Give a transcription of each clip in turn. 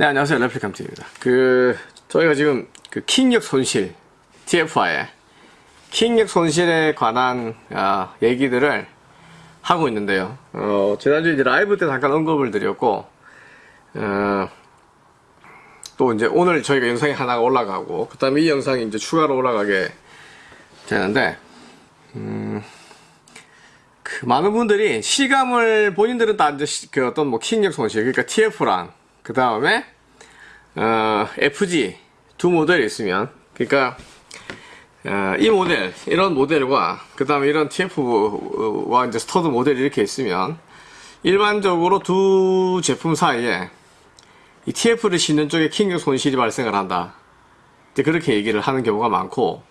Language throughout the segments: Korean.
네, 안녕하세요. 레플리캄트입니다. 그, 저희가 지금 그 킹력 손실, TFI의 킹력 손실에 관한 아, 얘기들을 하고 있는데요. 어, 지난주에 이제 라이브 때 잠깐 언급을 드렸고, 어, 또 이제 오늘 저희가 영상이 하나가 올라가고, 그 다음에 이 영상이 이제 추가로 올라가게 되는데, 음, 그 많은 분들이 실감을 본인들은 다 이제 시- 그 어떤 뭐 킹력 손실, 그러니까 TF랑 그 다음에 어, FG 두 모델이 있으면 그러니까 어, 이 모델 이런 모델과 그 다음에 이런 TF와 이제 스터드 모델이 이렇게 있으면 일반적으로 두 제품 사이에 이 TF를 싣는 쪽에 킥력 손실이 발생을 한다. 이제 그렇게 얘기를 하는 경우가 많고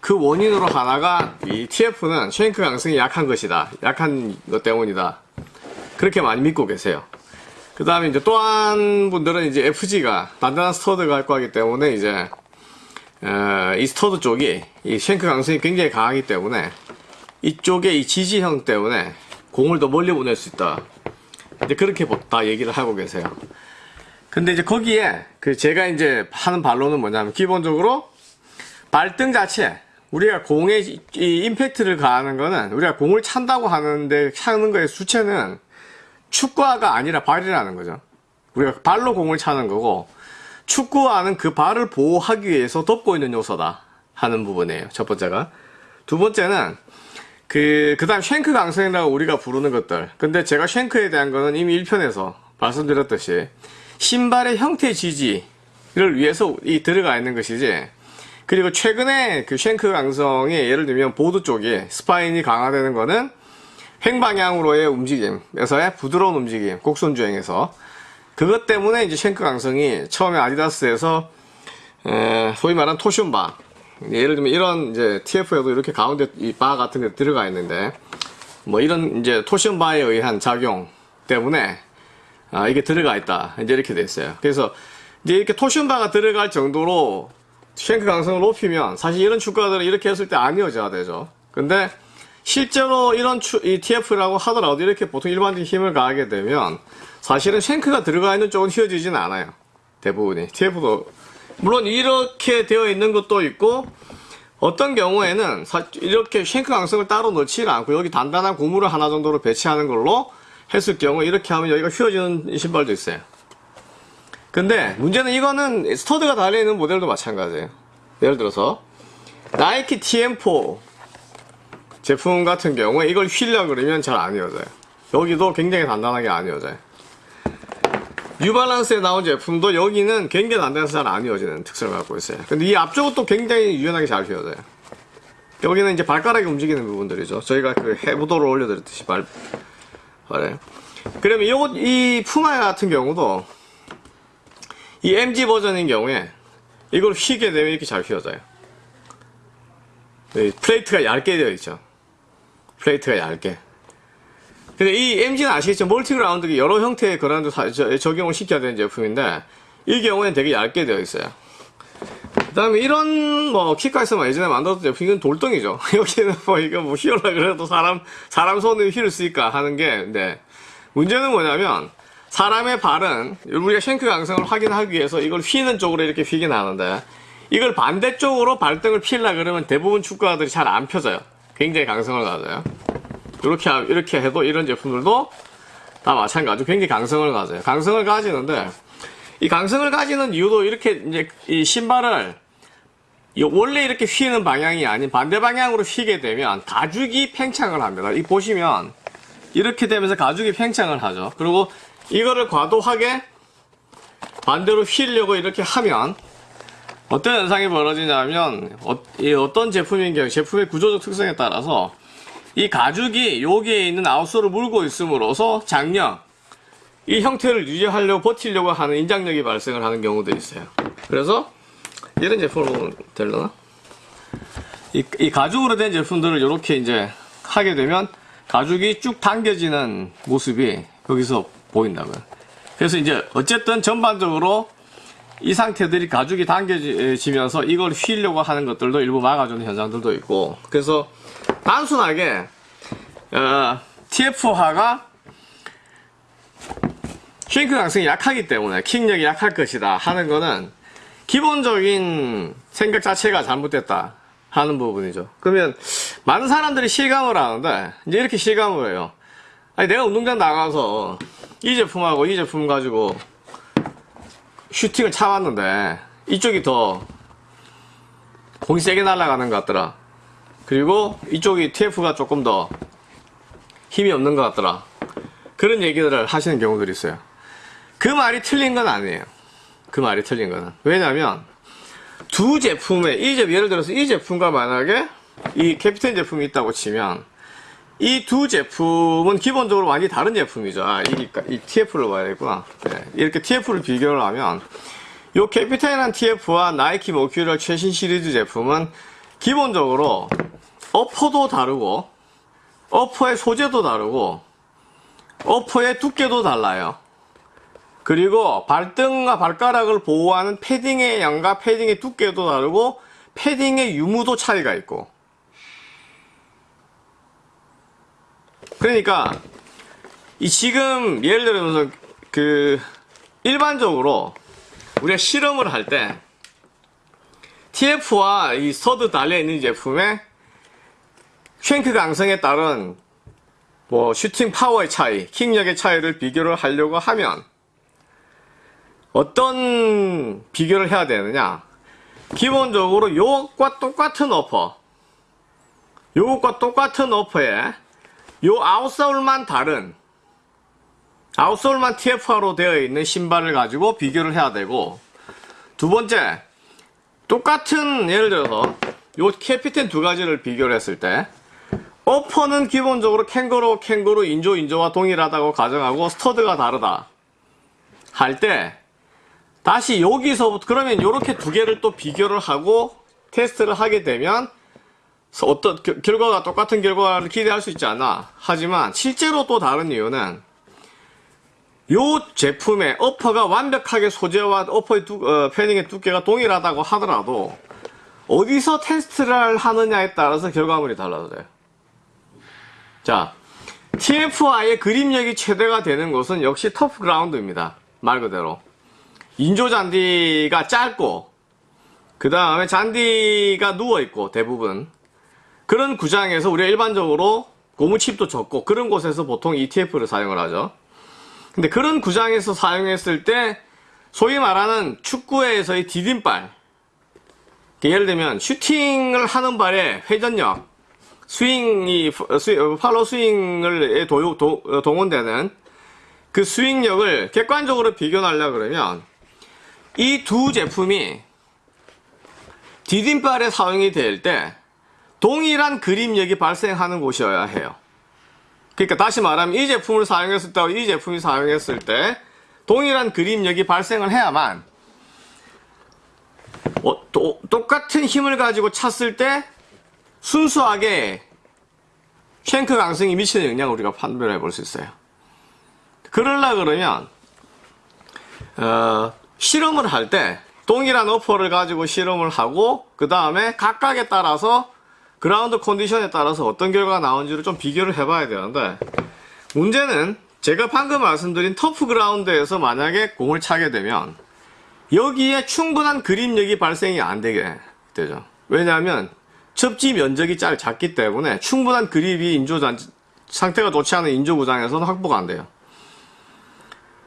그 원인으로 하나가 이 TF는 shank 강성이 약한 것이다. 약한 것 때문이다. 그렇게 많이 믿고 계세요. 그 다음에 이제 또한 분들은 이제 FG가 단단한 스터드가 할 거기 때문에 이제 어, 이 스터드 쪽이 이 shank 강성이 굉장히 강하기 때문에 이쪽에 이 지지형 때문에 공을 더 멀리 보낼 수 있다. 이제 그렇게 보- 다 얘기를 하고 계세요. 근데 이제 거기에 그 제가 이제 하는 반론은 뭐냐면 기본적으로 발등 자체 우리가 이 임팩트를 가하는 거는 우리가 공을 찬다고 하는데 차는 거의 수체는 축구화가 아니라 발이라는 거죠. 우리가 발로 공을 차는 거고 축구화는 그 발을 보호하기 위해서 덮고 있는 요소다 하는 부분이에요. 첫 번째가. 두 번째는 그, 그 다음 쉔크 강성이라고 우리가 부르는 것들. 근데 제가 쉔크에 대한 거는 이미 1편에서 말씀드렸듯이 신발의 형태 지지를 위해서 이 들어가 있는 것이지 그리고 최근에 그 shank 강성이 예를 들면 보드 쪽에 spine이 강화되는 거는 횡방향으로의 움직임에서의 부드러운 움직임, 곡선 주행에서 그것 때문에 이제 shank 강성이 처음에 아디다스에서 에, 소위 말하는 torsion bar 예를 들면 이런 이제 TF에도 이렇게 가운데 이 바 같은 게 들어가 있는데 뭐 이런 이제 torsion bar에 의한 작용 때문에 아, 이게 들어가 있다 이제 이렇게 돼 있어요. 그래서 이제 이렇게 토션 바가 들어갈 정도로 쉔크 강성을 높이면 사실 이런 축구들은 이렇게 했을 때안 이어져야 되죠. 근데 실제로 이런 TF라고 하더라도 이렇게 보통 일반적인 힘을 가하게 되면 사실은 쉔크가 들어가 있는 쪽은 휘어지진 않아요. 대부분이. TF도 물론 이렇게 되어 있는 것도 있고 어떤 경우에는 사- 이렇게 쉔크 강성을 따로 넣지 않고 여기 단단한 고무를 하나 정도로 배치하는 걸로 했을 경우 이렇게 하면 여기가 휘어지는 신발도 있어요. 근데 문제는 이거는 스터드가 달려있는 모델도 마찬가지예요. 예를 들어서 나이키 TM4 제품 같은 경우에 이걸 휘려 그러면 잘 안 이어져요. 여기도 굉장히 단단하게 안 이어져요. 뉴발란스에 나온 제품도 여기는 굉장히 단단해서 잘 안 이어지는 특성을 갖고 있어요. 근데 이 앞쪽은 또 굉장히 유연하게 잘 휘어져요. 여기는 이제 발가락이 움직이는 부분들이죠. 저희가 그 해부도를 올려드렸듯이 발, 발에. 그러면 요것, 이 푸마 같은 경우도 이 MG 버전인 경우에 이걸 휘게 되면 이렇게 잘 휘어져요. 이 플레이트가 얇게 되어 있죠. 플레이트가 얇게. 근데 이 MG는 아시겠죠? multi-ground 여러 형태의 그라운드 적용을 시켜야 되는 제품인데 이 경우에는 되게 얇게 되어 있어요. 그 다음에 이런 뭐 키카에서만 예전에 만들었던 제품 이건 돌덩이죠. 여기는 뭐 이거 뭐 휘어라 그래도 사람 사람 손을 휘를 쓰니까 하는 게 네. 문제는 뭐냐면 사람의 발은 우리가 쉔크 강성을 확인하기 위해서 이걸 휘는 쪽으로 이렇게 휘긴 하는데 이걸 반대쪽으로 발등을 피려 그러면 대부분 축구화들이 잘 안 펴져요. 굉장히 강성을 가져요. 이렇게 하- 이렇게 해도 이런 제품들도 다 마찬가지로 굉장히 강성을 가져요. 강성을 가지는데 이 강성을 가지는 이유도 이렇게 이제 이 신발을 이 원래 이렇게 휘는 방향이 아닌 반대 방향으로 휘게 되면 가죽이 팽창을 합니다. 이 보시면 이렇게 되면서 가죽이 팽창을 하죠. 그리고 이거를 과도하게 반대로 휘려고 이렇게 하면 어떤 현상이 벌어지냐면 어, 이 어떤 제품인 경우 제품의 구조적 특성에 따라서 이 가죽이 여기에 있는 아웃솔을 물고 있음으로써 장력 이 형태를 유지하려고 버티려고 하는 인장력이 발생을 하는 경우도 있어요. 그래서 이런 제품을 보면 되려나? 이, 이 가죽으로 된 제품들을 이렇게 이제 하게 되면 가죽이 쭉 당겨지는 모습이 여기서 보인다고요. 그래서 이제 어쨌든 전반적으로 이 상태들이 가죽이 당겨지면서 이걸 휘려고 하는 것들도 일부 막아주는 현상들도 있고 그래서 단순하게 어, TF5가 슈링크 강성이 약하기 때문에 킥력이 약할 것이다 하는 거는 기본적인 생각 자체가 잘못됐다 하는 부분이죠. 그러면 많은 사람들이 실감을 하는데 이제 이렇게 실감을 해요. 아니 내가 운동장 나가서 이 제품하고 이 제품 가지고 슈팅을 차봤는데 이쪽이 더 공이 세게 날아가는 것 같더라. 그리고 이쪽이 TF가 조금 더 힘이 없는 것 같더라. 그런 얘기들을 하시는 경우들이 있어요. 그 말이 틀린 건 아니에요. 그 말이 틀린 거는. 왜냐면, 두 제품에, 이 제품, 예를 들어서 이 제품과 만약에 이 캡틴 제품이 있다고 치면, 이 두 제품은 기본적으로 완전히 다른 제품이죠. 아, 이, 이 TF를 봐야겠구나. 네, 이렇게 TF를 비교를 하면, 요 캐피탈한 TF와 나이키 머큐럴 최신 시리즈 제품은 기본적으로 어퍼도 다르고, 어퍼의 소재도 다르고, 어퍼의 두께도 달라요. 그리고 발등과 발가락을 보호하는 패딩의 양과 패딩의 두께도 다르고 패딩의 유무도 차이가 있고 그러니까 이 지금 예를 들어서 그 일반적으로 우리가 실험을 할 때 TF와 이 스터드 달려 있는 제품에 shank 강성에 따른 뭐 슈팅 파워의 차이, 킥력의 차이를 비교를 하려고 하면 어떤 비교를 해야 되느냐? 기본적으로 요것과 똑같은 upper 요것과 똑같은 어퍼에 요 outsole만 다른 outsole만 TFR로 되어 있는 신발을 가지고 비교를 해야 되고 두 번째 똑같은 예를 들어서 요 캐피텐 두 가지를 비교를 했을 때 upper는 기본적으로 캥거루 캥거루 인조 인조와 동일하다고 가정하고 스터드가 다르다 할 때 다시 여기서부터 그러면 이렇게 두 개를 또 비교를 하고 테스트를 하게 되면 어떤 겨- 결과가 똑같은 결과를 기대할 수 있지 않나 하지만 실제로 또 다른 이유는 요 제품의 어퍼가 완벽하게 소재와 어퍼의 두, 어, 패딩의 두께가 동일하다고 하더라도 어디서 테스트를 하느냐에 따라서 결과물이 달라져요. 자, TFI의 그립력이 최대가 되는 곳은 역시 터프 그라운드입니다. 말 그대로. 인조 잔디가 짧고, 그 다음에 잔디가 누워있고, 대부분. 그런 구장에서 우리가 일반적으로 고무칩도 적고, 그런 곳에서 보통 ETF를 사용을 하죠. 근데 그런 구장에서 사용했을 때, 소위 말하는 축구에서의 디딤발. 예를 들면, 슈팅을 하는 발의 회전력, 스윙이 스윙, 팔로 스윙을 도, 도, 동원되는 그 스윙력을 객관적으로 비교하려 그러면 이 두 제품이 디딤발에 사용이 될 때 동일한 그립력이 발생하는 곳이어야 해요. 그러니까 다시 말하면 이 제품을 사용했을 때와 이 제품이 사용했을 때 동일한 그립력이 발생을 해야만 어, 또, 똑같은 힘을 가지고 찼을 때 순수하게 쉔크 강성이 미치는 영향을 우리가 판별해 볼 수 있어요. 그러려 그러면 어, 실험을 할 때 동일한 upper를 가지고 실험을 하고 그 다음에 각각에 따라서 그라운드 컨디션에 따라서 어떤 결과가 나온지를 좀 비교를 해봐야 되는데 문제는 제가 방금 말씀드린 turf 그라운드에서 만약에 공을 차게 되면 여기에 충분한 그립력이 발생이 안 되게 되죠. 왜냐하면 접지 면적이 짧, 작기 때문에 충분한 그립이 인조잔디 상태가 좋지 않은 인조 구장에서는 확보가 안 돼요.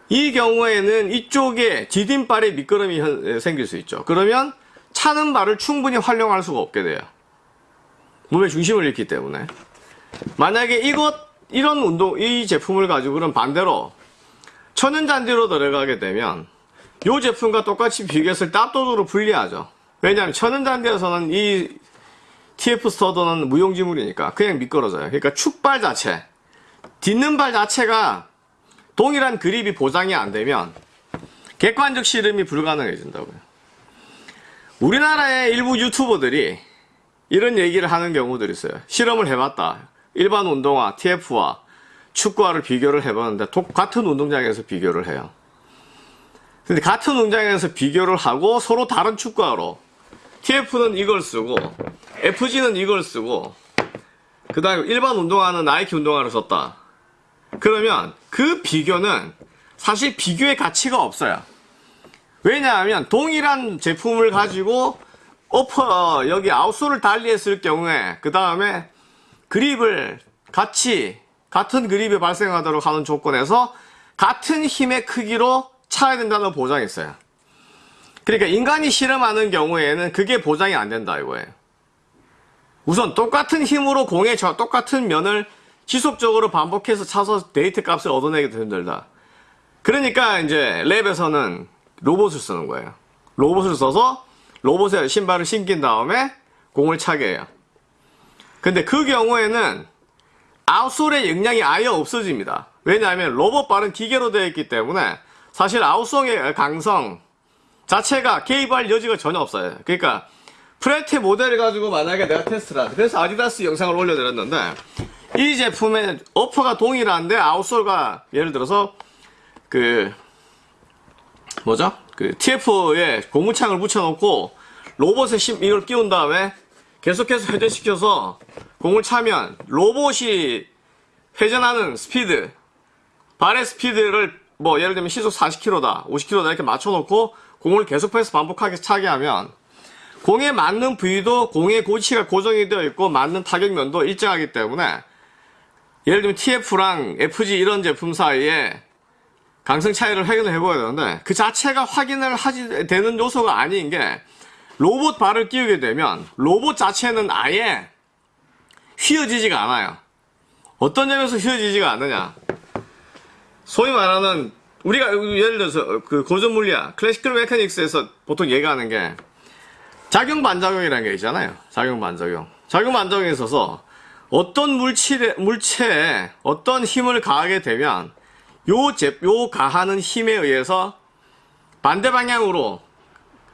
이 경우에는 이쪽에 디딤발에 미끄럼이 현- 생길 수 있죠. 그러면 차는 발을 충분히 활용할 수가 없게 돼요. 몸의 중심을 잃기 때문에. 만약에 이것, 이런 운동, 이 제품을 가지고는 반대로 천연잔디로 들어가게 되면 이 제품과 똑같이 비교했을 때 압도적으로 불리하죠. 왜냐하면 천연잔디에서는 이 TF 스터드는 무용지물이니까 그냥 미끄러져요. 그러니까 축발 자체, 딛는 발 자체가 동일한 그립이 보장이 안 되면 객관적 실험이 불가능해진다고요. 우리나라의 일부 유튜버들이 이런 얘기를 하는 경우들이 있어요. 실험을 해봤다. 일반 운동화, TF와 축구화를 비교를 해봤는데 도- 같은 운동장에서 비교를 해요. 근데 같은 운동장에서 비교를 하고 서로 다른 축구화로 TF는 이걸 쓰고 FG는 이걸 쓰고 그 다음에 일반 운동화는 나이키 운동화를 썼다. 그러면 그 비교는 사실 비교의 가치가 없어요. 왜냐하면 동일한 제품을 가지고 어퍼 여기 아웃솔을 달리했을 경우에 그 다음에 그립을 같이 같은 그립이 발생하도록 하는 조건에서 같은 힘의 크기로 차야 된다는 보장이 있어요. 그러니까 인간이 실험하는 경우에는 그게 보장이 안 된다 이거예요. 우선 똑같은 힘으로 공의 저 똑같은 면을 지속적으로 반복해서 차서 데이트 값을 얻어내기도 힘들다. 그러니까 이제 랩에서는 로봇을 쓰는 거예요. 로봇을 써서 로봇에 신발을 신긴 다음에 공을 차게 해요. 근데 그 경우에는 아웃솔의 영향이 아예 없어집니다. 왜냐하면 로봇발은 기계로 되어 있기 때문에 사실 아웃솔의 강성 자체가 개입할 여지가 전혀 없어요. 그러니까 프레테 모델을 가지고 만약에 내가 테스트를 하자. 그래서 아디다스 영상을 올려드렸는데 이 제품의 어퍼가 동일한데 아웃솔과 예를 들어서 그 뭐죠? 그 TF에 고무창을 붙여놓고 로봇에 심- 이걸 끼운 다음에 계속해서 회전시켜서 공을 차면 로봇이 회전하는 스피드 발의 스피드를 뭐 예를 들면 시속 40km다 50km다 이렇게 맞춰놓고 공을 계속해서 반복하게 차게 하면 공에 맞는 부위도 공의 고치가 고정이 되어 있고 맞는 타격면도 일정하기 때문에 예를 들면 TF랑 FG 이런 제품 사이에 강성 차이를 확인을 해봐야 되는데 그 자체가 확인을 하지 되는 요소가 아닌 게 로봇 발을 끼우게 되면 로봇 자체는 아예 휘어지지가 않아요. 어떤 점에서 휘어지지가 않느냐? 소위 말하는 우리가 예를 들어서 그 고전 물리학 클래시컬 메카닉스에서 보통 얘기하는 게 작용 반작용이라는 게 있잖아요. 작용 반작용. 작용 반작용에 있어서 어떤 물체에, 물체에 어떤 힘을 가하게 되면 요, 제, 요 가하는 힘에 의해서 반대 방향으로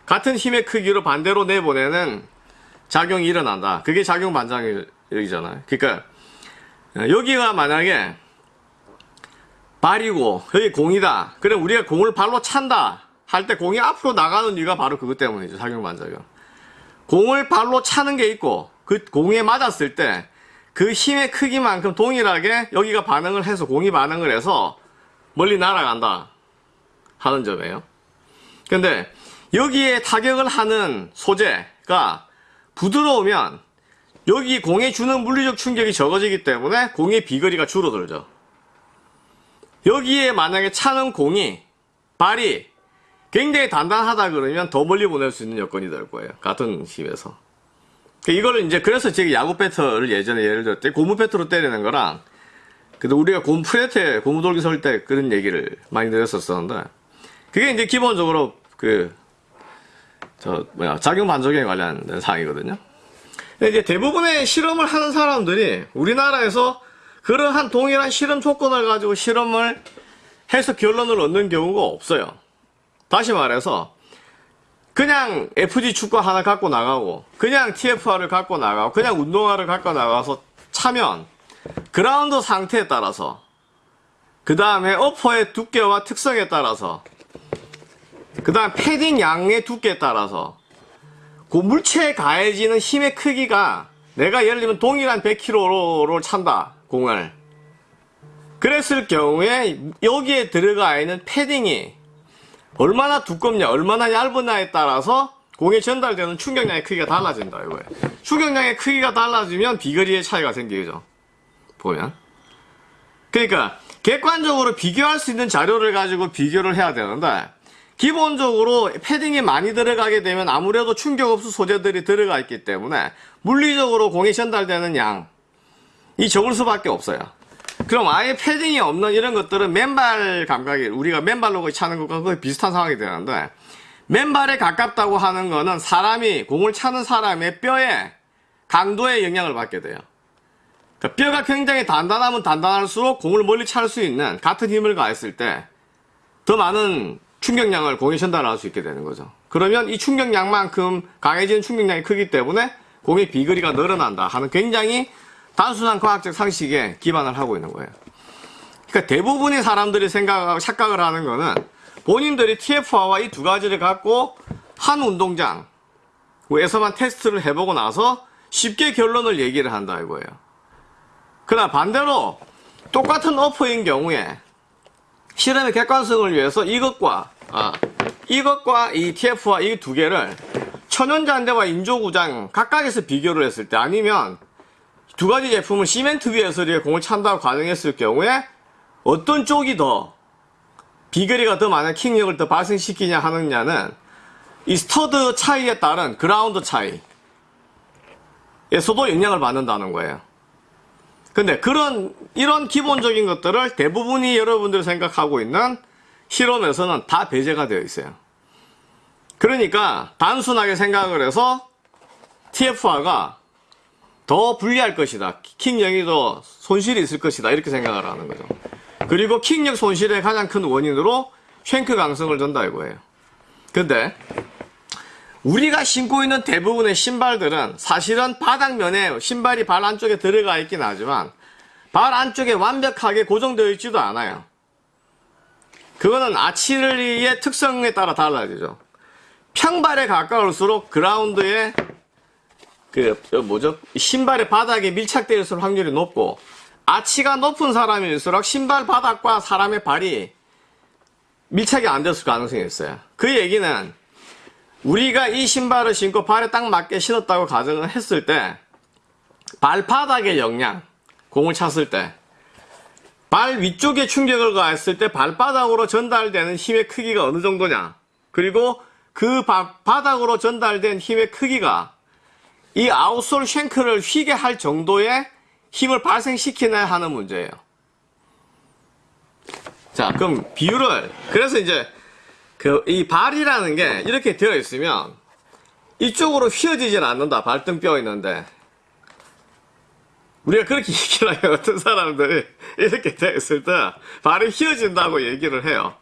같은 힘의 크기로 반대로 내보내는 작용이 일어난다. 그게 작용 반작용이잖아요. 그러니까 여기가 만약에 발이고 여기 공이다. 그럼 우리가 공을 발로 찬다. 할 때 공이 앞으로 나가는 이유가 바로 그것 때문이죠. 작용 반작용. 공을 발로 차는 게 있고 그 공에 맞았을 때 그 힘의 크기만큼 동일하게 여기가 반응을 해서 공이 반응을 해서 멀리 날아간다 하는 점이에요. 근데 여기에 타격을 하는 소재가 부드러우면 여기 공에 주는 물리적 충격이 적어지기 때문에 공의 비거리가 줄어들죠. 여기에 만약에 차는 공이 발이 굉장히 단단하다 그러면 더 멀리 보낼 수 있는 여건이 될 거예요. 같은 힘에서. 이거를 이제 그래서 제가 야구 배터를 예전에 예를 들을 때 고무 배터로 때리는 거랑 근데 우리가 고무 프레테 고무 돌기 설 때 그런 얘기를 많이 드렸었었는데 그게 이제 기본적으로 그 저 뭐야 작용 반작용에 관련된 사항이거든요. 근데 이제 대부분의 실험을 하는 사람들이 우리나라에서 그러한 동일한 실험 조건을 가지고 실험을 해서 결론을 얻는 경우가 없어요. 다시 말해서 그냥 FG 축구 하나 갖고 나가고 그냥 TFR을 갖고 나가고 그냥 운동화를 갖고 나가서 차면 그라운드 상태에 따라서 그 다음에 어퍼의 두께와 특성에 따라서 그 다음 패딩 양의 두께에 따라서 그 물체에 가해지는 힘의 크기가 내가 예를 들면 동일한 100kg를 찬다 공을. 그랬을 경우에 여기에 들어가 있는 패딩이 얼마나 두껍냐 얼마나 얇으냐에 따라서 공에 전달되는 충격량의 크기가 달라진다 이거예요 충격량의 크기가 달라지면 비거리의 차이가 생기죠 보면 그러니까 객관적으로 비교할 수 있는 자료를 가지고 비교를 해야 되는데 기본적으로 패딩이 많이 들어가게 되면 아무래도 충격 흡수 소재들이 들어가 있기 때문에 물리적으로 공에 전달되는 양이 적을 수밖에 없어요. 그럼 아예 패딩이 없는 이런 것들은 맨발 감각이 우리가 맨발로 차는 것과 거의 비슷한 상황이 되는데 맨발에 가깝다고 하는 거는 사람이 공을 차는 사람의 뼈에 강도에 영향을 받게 돼요. 그러니까 뼈가 굉장히 단단하면 단단할수록 공을 멀리 찰 수 있는 같은 힘을 가했을 때 더 많은 충격량을 공에 전달할 수 있게 되는 거죠. 그러면 이 충격량만큼 강해지는 충격량이 크기 때문에 공의 비거리가 늘어난다 하는 굉장히 단순한 과학적 상식에 기반을 하고 있는 거예요. 그러니까 대부분의 사람들이 생각하고 착각을 하는 거는 본인들이 TF와와 이두 가지를 갖고 한 운동장에서만 테스트를 해보고 나서 쉽게 결론을 얘기를 한다 이거예요. 그러나 반대로 똑같은 어퍼인 경우에 실험의 객관성을 위해서 이것과 아, 이것과 이 TF와 이 두 개를 천연잔대와 인조구장 각각에서 비교를 했을 때 아니면 두 가지 제품을 시멘트 위에서 이렇게 공을 찬다고 가정했을 경우에 어떤 쪽이 더 비거리가 더 많은 킥력을 더 발생시키냐 하느냐는 이 스터드 차이에 따른 그라운드 차이에서도 영향을 받는다는 거예요. 근데 그런 이런 기본적인 것들을 대부분이 여러분들이 생각하고 있는 실험에서는 다 배제가 되어 있어요. 그러니까 단순하게 생각을 해서 TFR가 더 불리할 것이다. 킥력이 더 손실이 있을 것이다. 이렇게 생각을 하는 거죠. 그리고 킥력 손실의 가장 큰 원인으로 쉔크 강성을 둔다 이거예요. 근데 우리가 신고 있는 대부분의 신발들은 사실은 바닥면에 신발이 발 안쪽에 들어가 있긴 하지만 발 안쪽에 완벽하게 고정되어 있지도 않아요. 그거는 아치르의 특성에 따라 달라지죠. 평발에 가까울수록 그라운드에 그 뭐죠 신발의 바닥에 밀착되어 있을 확률이 높고 아치가 높은 사람일수록 신발 바닥과 사람의 발이 밀착이 안 됐을 가능성이 있어요. 그 얘기는 우리가 이 신발을 신고 발에 딱 맞게 신었다고 가정을 했을 때 발바닥의 영향 공을 찼을 때 발 위쪽에 충격을 가했을 때 발바닥으로 전달되는 힘의 크기가 어느 정도냐 그리고 그 바, 바닥으로 전달된 힘의 크기가 이 아웃솔 쉔크를 휘게 할 정도의 힘을 발생시키나야 하는 문제예요. 자, 그럼 비율을 그래서 이제 그 이 발이라는 게 이렇게 되어 있으면 이쪽으로 휘어지질 않는다. 발등뼈 있는데 우리가 그렇게 얘기를 해요. 어떤 사람들이 이렇게 되어 있을 때 발이 휘어진다고 얘기를 해요.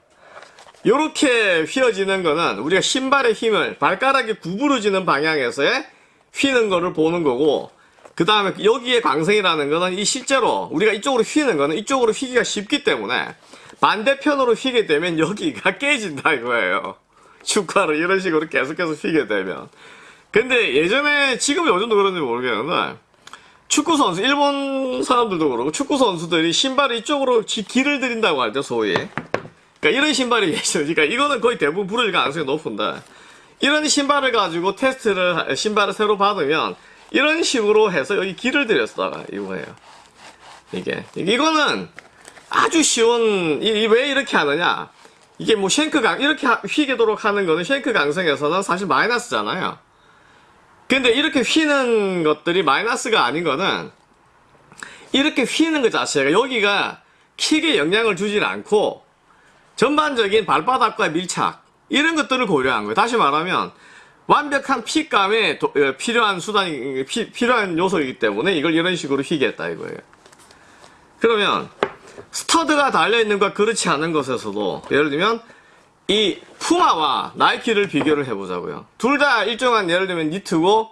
이렇게 휘어지는 거는 우리가 신발의 힘을 발가락이 구부러지는 방향에서의 휘는 거를 보는 거고 그 다음에 여기에 광성이라는 거는 이 실제로 우리가 이쪽으로 휘는 거는 이쪽으로 휘기가 쉽기 때문에 반대편으로 휘게 되면 여기가 깨진다 이거예요. 축구를 이런 식으로 계속해서 휘게 되면. 근데 예전에 지금 요즘도 그런지 모르겠는데 축구 선수 일본 사람들도 그렇고 축구 선수들이 신발을 이쪽으로 지- 길을 들인다고 하죠 소위. 그러니까 이런 신발이 있으니까 이거는 거의 대부분 부러질 가능성이 높은데 이런 신발을 가지고 테스트를 신발을 새로 받으면 이런 식으로 해서 여기 길을 들였다가 이거예요. 이게 이거는 아주 쉬운 이왜 이렇게 하느냐? 이게 뭐 쉔크 강 이렇게 하- 휘게도록 하는 거는 쉔크 강성에서는 사실 마이너스잖아요. 근데 이렇게 휘는 것들이 마이너스가 아닌 거는 이렇게 휘는 것 자체가 여기가 킥에 영향을 주질 않고 전반적인 발바닥과 밀착 이런 것들을 고려한 거예요. 다시 말하면 완벽한 핏감에 도- 어, 필요한 수단이 피- 필요한 요소이기 때문에 이걸 이런 식으로 휘겠다 이거예요. 그러면 스터드가 달려있는 것과 그렇지 않은 것에서도 예를 들면 이 푸마와 나이키를 비교를 해보자고요. 둘 다 일정한 예를 들면 니트고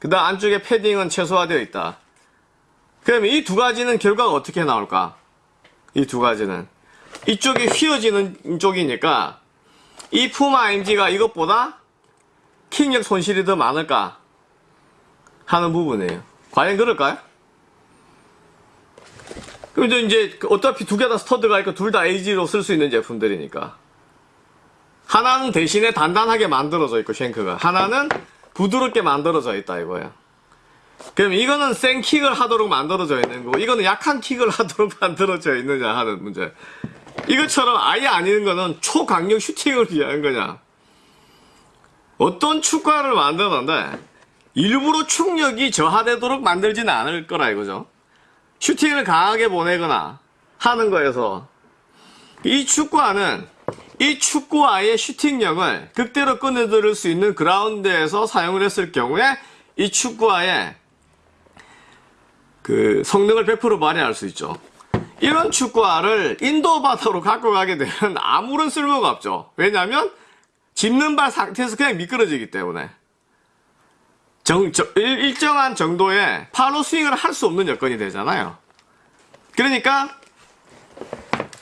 그 다음 안쪽에 패딩은 최소화되어 있다. 그러면 이두 가지는 결과가 어떻게 나올까? 이 두 가지는 이쪽이 휘어지는 쪽이니까 이 푸마 MG가 이것보다 킥력 손실이 더 많을까 하는 부분이에요. 과연 그럴까요? 그럼 이제 어차피 두 개 다 스터드가 있고 둘 다 AG로 쓸 수 있는 제품들이니까 하나는 대신에 단단하게 만들어져 있고 쉔크가 하나는 부드럽게 만들어져 있다 이거야. 그럼 이거는 센 킥을 하도록 만들어져 있는 거고 이거는 약한 킥을 하도록 만들어져 있느냐 하는 문제. 이것처럼 아예 아닌 거는 초강력 슈팅을 위한 거냐. 어떤 축구화를 만드는데 일부러 충력이 저하되도록 만들지는 않을 거라 이거죠. 슈팅을 강하게 보내거나 하는 거에서 이 축구화는 이 축구화의 슈팅력을 극대로 끊어들일 수 있는 그라운드에서 사용을 했을 경우에 이 축구화의 그 성능을 100% 발휘할 수 있죠. 이런 축구화를 인도 바다로 갖고 가게 되면 아무런 쓸모가 없죠. 왜냐하면 짚는 발 상태에서 그냥 미끄러지기 때문에 정, 저- 일- 일정한 정도의 팔로 스윙을 할 수 없는 여건이 되잖아요. 그러니까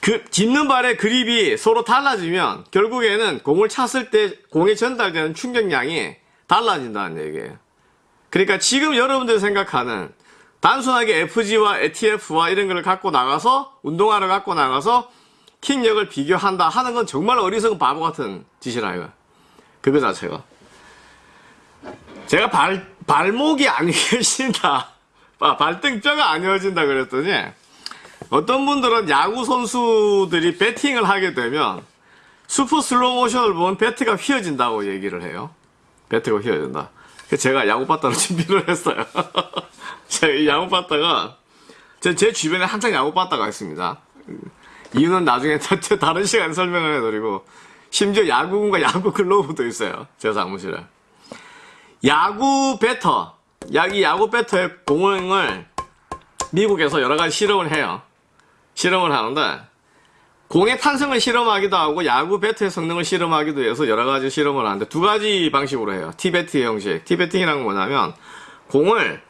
그 짚는 발의 그립이 서로 달라지면 결국에는 공을 찼을 때 공에 전달되는 충격량이 달라진다는 얘기예요. 그러니까 지금 여러분들이 생각하는 단순하게 FG와 ATF와 이런 걸 갖고 나가서 운동화를 갖고 나가서 킥력을 비교한다 하는 건 정말 어리석은 바보 같은 짓이라 이거. 그거 자체가. 제가 발, 발목이 안 휘어진다. 아, 발등뼈가 안 휘어진다 그랬더니 어떤 분들은 야구 선수들이 배팅을 하게 되면 슈퍼 슬로우 모션을 보면 배트가 휘어진다고 얘기를 해요. 배트가 휘어진다. 제가 야구 배트를 준비를 했어요. 제가 이 야구 배트가 제, 제 주변에 한창 야구 배트가 있습니다. 이유는 나중에 다- 다른 시간에 설명을 해드리고 심지어 야구공과 야구 글로브도 있어요. 제 사무실에. 야구 배트, 야, 이 야구 배트의 공을 미국에서 여러 가지 실험을 해요. 실험을 하는데 공의 탄성을 실험하기도 하고 야구 배트의 성능을 실험하기도 해서 여러 가지 실험을 하는데 두 가지 방식으로 해요. 티베트 형식. 티베팅이란 건 뭐냐면 공을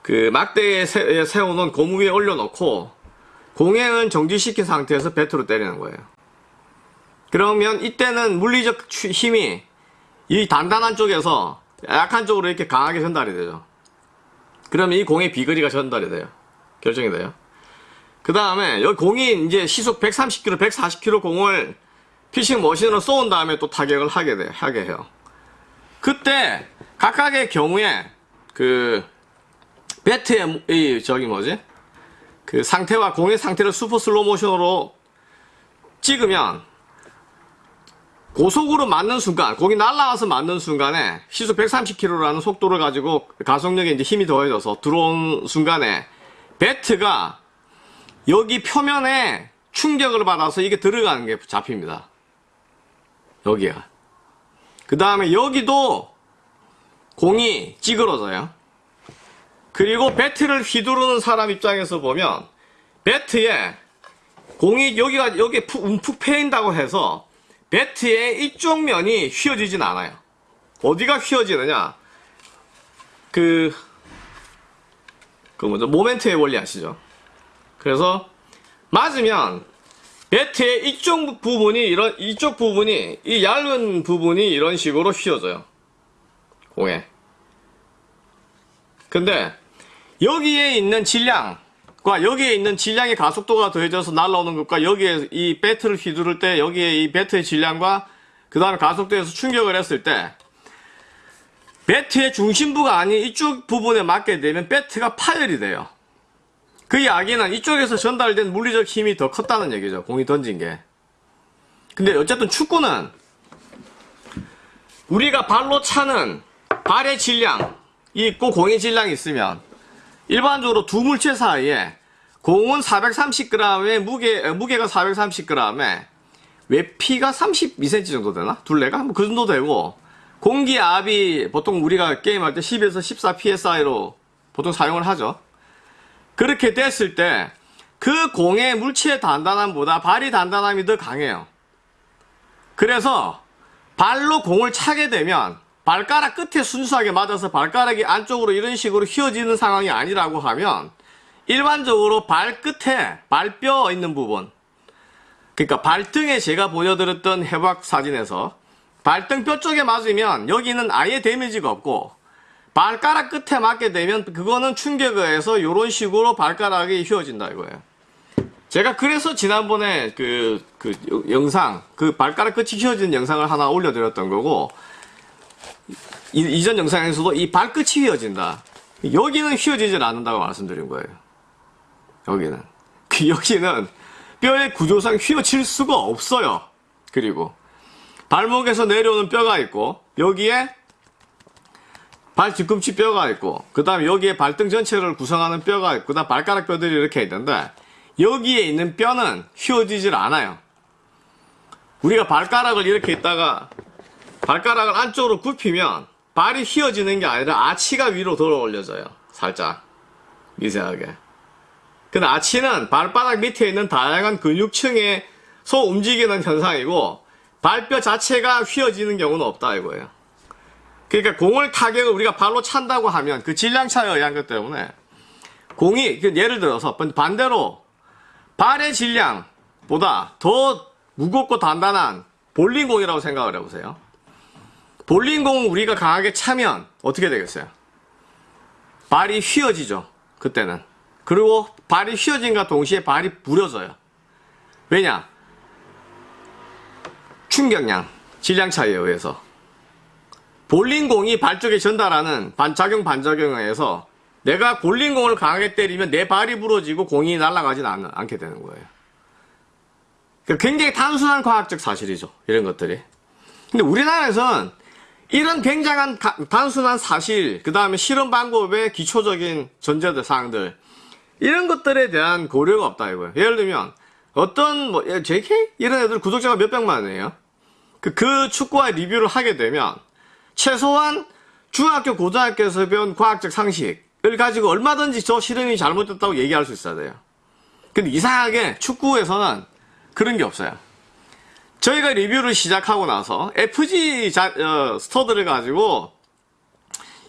그 막대에 세- 세워놓은 고무 위에 올려놓고 공행을 정지시킨 상태에서 배트로 때리는 거예요. 그러면 이때는 물리적 추- 힘이 이 단단한 쪽에서 약한 쪽으로 이렇게 강하게 전달이 되죠. 그러면 이 공의 비거리가 전달이 돼요. 결정이 돼요. 그 다음에 여기 공이 이제 시속 130km, 140km 공을 피칭 머신으로 쏘은 다음에 또 타격을 하게 돼, 하게 해요. 그때 각각의 경우에 그 배트의 이 저기 뭐지? 그 상태와 공의 상태를 super slow motion으로 찍으면 고속으로 맞는 순간, 공이 날아와서 맞는 순간에 시속 130km라는 속도를 가지고 가속력에 이제 힘이 더해져서 들어온 순간에 배트가 여기 표면에 충격을 받아서 이게 들어가는 게 잡힙니다. 여기가. 그 다음에 여기도 공이 찌그러져요. 그리고 배트를 휘두르는 사람 입장에서 보면 배트에 공이 여기가 여기 푹, 움푹 패인다고 해서 배트의 이쪽 면이 휘어지진 않아요. 어디가 휘어지느냐? 그, 그 뭐죠? 모멘트의 원리 아시죠? 그래서 맞으면 배트의 이쪽 부분이 이런 이쪽 부분이 이 얇은 부분이 이런 식으로 휘어져요. 공에. 근데 여기에 있는 질량 과 여기에 있는 질량의 가속도가 더해져서 날아오는 것과 여기에 이 배트를 휘두를 때 여기에 이 배트의 질량과 그 다음에 가속도에서 충격을 했을 때 배트의 중심부가 아닌 이쪽 부분에 맞게 되면 배트가 파열이 돼요. 그 이야기는 이쪽에서 전달된 물리적 힘이 더 컸다는 얘기죠. 공이 던진 게. 근데 어쨌든 축구는 우리가 발로 차는 발의 질량이 있고 공의 질량이 있으면 일반적으로 두 물체 사이에 공은 430g에 무게, 어, 무게가 430g에 외피가 32cm 정도 되나? 둘레가? 뭐 그 정도 되고 공기 압이 보통 우리가 게임할 때 10에서 14 psi로 보통 사용을 하죠. 그렇게 됐을 때 그 공의 물체의 단단함보다 발이 단단함이 더 강해요. 그래서 발로 공을 차게 되면 발가락 끝에 순수하게 맞아서 발가락이 안쪽으로 이런 식으로 휘어지는 상황이 아니라고 하면 일반적으로 발끝에 발뼈 있는 부분 그러니까 발등에 제가 보여드렸던 해박 사진에서 발등 뼈 쪽에 맞으면 여기는 아예 데미지가 없고 발가락 끝에 맞게 되면 그거는 충격에 의해서 이런 식으로 발가락이 휘어진다 이거예요. 제가 그래서 지난번에 그, 그 영상, 그 발가락 끝이 휘어진 영상을 하나 올려드렸던 거고, 이, 이전 영상에서도 이 발끝이 휘어진다. 여기는 휘어지질 않는다고 말씀드린 거예요. 여기는. 그 여기는 뼈의 구조상 휘어질 수가 없어요. 그리고 발목에서 내려오는 뼈가 있고, 여기에 발 뒤꿈치 뼈가 있고, 그 다음에 여기에 발등 전체를 구성하는 뼈가 있고, 그 다음 발가락 뼈들이 이렇게 있는데, 여기에 있는 뼈는 휘어지질 않아요. 우리가 발가락을 이렇게 있다가, 발가락을 안쪽으로 굽히면, 발이 휘어지는 게 아니라 아치가 위로 들어 올려져요. 살짝. 미세하게. 근데 아치는 발바닥 밑에 있는 다양한 근육층에서 움직이는 현상이고, 발뼈 자체가 휘어지는 경우는 없다 이거예요. 그러니까 공을 타격을 우리가 발로 찬다고 하면 그 질량 차에 의한 것 때문에 공이 그 예를 들어서 반대로 발의 질량보다 더 무겁고 단단한 볼링공이라고 생각을 해보세요. 볼링공 우리가 강하게 차면 어떻게 되겠어요? 발이 휘어지죠. 그때는. 그리고 발이 휘어진과 동시에 발이 부러져요. 왜냐? 충격량, 질량 차이에 의해서 볼링공이 발 쪽에 전달하는 반작용 반작용에 의해서 내가 볼링공을 강하게 때리면 내 발이 부러지고 공이 날아가진 않, 않게 되는 거예요. 그러니까 굉장히 단순한 과학적 사실이죠. 이런 것들이. 근데 우리나라에서는 이런 굉장한 가- 단순한 사실, 그 다음에 실험 방법의 기초적인 전제들, 사항들, 이런 것들에 대한 고려가 없다 이거예요. 예를 들면, 어떤, 뭐, 예, JK? 이런 애들 구독자가 몇백만이에요. 그, 그 축구와 리뷰를 하게 되면, 최소한 중학교, 고등학교에서 배운 과학적 상식을 가지고 얼마든지 저 실험이 잘못됐다고 얘기할 수 있어야 돼요. 근데 이상하게 축구에서는 그런 게 없어요. 저희가 리뷰를 시작하고 나서 FG 자, 어, 스터드를 가지고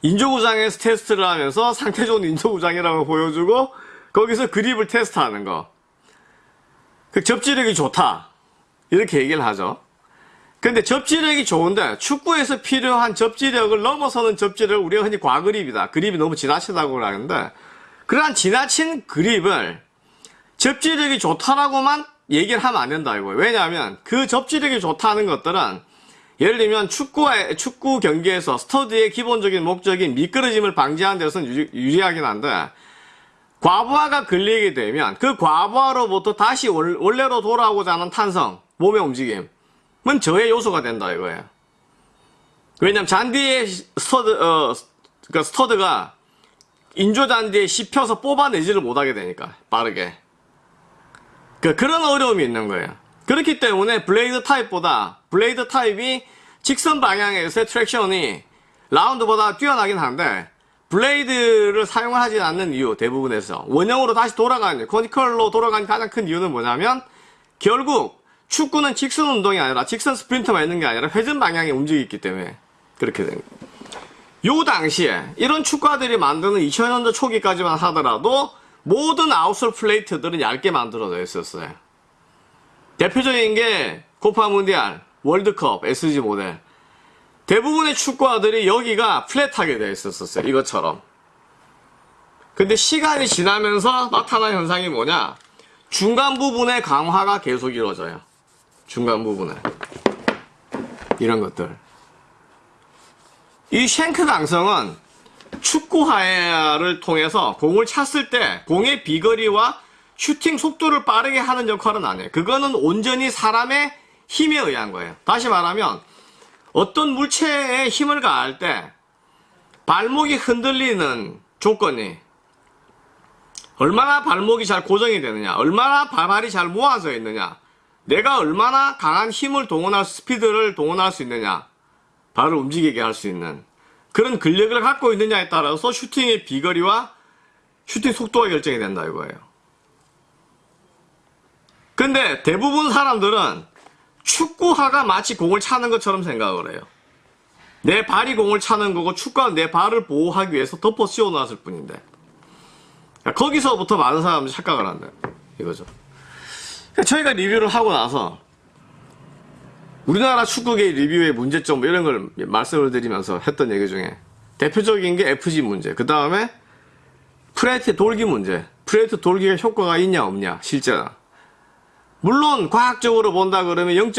인조구장에서 테스트를 하면서 상태 좋은 인조구장이라고 보여주고 거기서 그립을 테스트하는 거. 그 접지력이 좋다. 이렇게 얘기를 하죠. 근데 접지력이 좋은데 축구에서 필요한 접지력을 넘어서는 접지력을 우리가 흔히 과그립이다. 그립이 너무 지나치다고 하는데 그러한 지나친 그립을 접지력이 좋다라고만 얘기를 하면 안 된다 이거예요. 왜냐하면 그 접지력이 좋다는 것들은 예를 들면 축구의 축구 경기에서 스터드의 기본적인 목적인 미끄러짐을 방지하는 데서는 유리, 유리하긴 한데 과부하가 걸리게 되면 그 과부하로부터 다시 월- 원래로 돌아오고자 하는 탄성, 몸의 움직임은 저해 요소가 된다 이거예요. 왜냐면 잔디의 스터드, 어, 그러니까 스터드가 인조 잔디에 씹혀서 뽑아내지를 못하게 되니까 빠르게. 그, 그런 어려움이 있는 거예요. 그렇기 때문에 blade 타입보다 blade 타입이 직선 방향에서의 traction이 round보다 뛰어나긴 한데 blade를 사용하지 않는 이유 대부분에서 원형으로 다시 돌아가는 conical로 돌아가는 가장 큰 이유는 뭐냐면 결국 축구는 직선 운동이 아니라 직선 스프린터만 있는 게 아니라 회전 방향에 움직이기 때문에 그렇게 된 거예요. 요 당시에 이런 축구화들이 만드는 2000년대 초기까지만 하더라도 모든 아웃솔 플레이트들은 얇게 만들어져 있었어요. 대표적인 게 코파 문디알, 월드컵, SG 모델. 대부분의 축구화들이 여기가 플랫하게 되어 있었어요. 이것처럼. 근데 시간이 지나면서 나타난 현상이 뭐냐? 중간 부분의 강화가 계속 이루어져요. 중간 부분에. 이런 것들. 이 쉔크 강성은 축구화를 통해서 공을 찼을 때 공의 비거리와 슈팅 속도를 빠르게 하는 역할은 아니에요. 그거는 온전히 사람의 힘에 의한 거예요. 다시 말하면 어떤 물체에 힘을 가할 때 발목이 흔들리는 조건이 얼마나 발목이 잘 고정이 되느냐, 얼마나 발발이 잘 모아져 있느냐, 내가 얼마나 강한 힘을 동원할 수, 스피드를 동원할 수 있느냐, 발을 움직이게 할 수 있는 그런 근력을 갖고 있느냐에 따라서 슈팅의 비거리와 슈팅 속도가 결정이 된다 이거예요. 근데 대부분 사람들은 축구화가 마치 공을 차는 것처럼 생각을 해요. 내 발이 공을 차는 거고 축구는 내 발을 보호하기 위해서 덮어 씌워놨을 뿐인데 거기서부터 많은 사람들이 착각을 한다 이거죠. 그러니까 저희가 리뷰를 하고 나서 우리나라 축구계 리뷰의 문제점 뭐 이런 걸 말씀을 드리면서 했던 얘기 중에 대표적인 게 FG 문제 그 다음에 프레데터 돌기 문제. 프레데터 돌기가 효과가 있냐 없냐 실제나 물론 과학적으로 본다 그러면 0.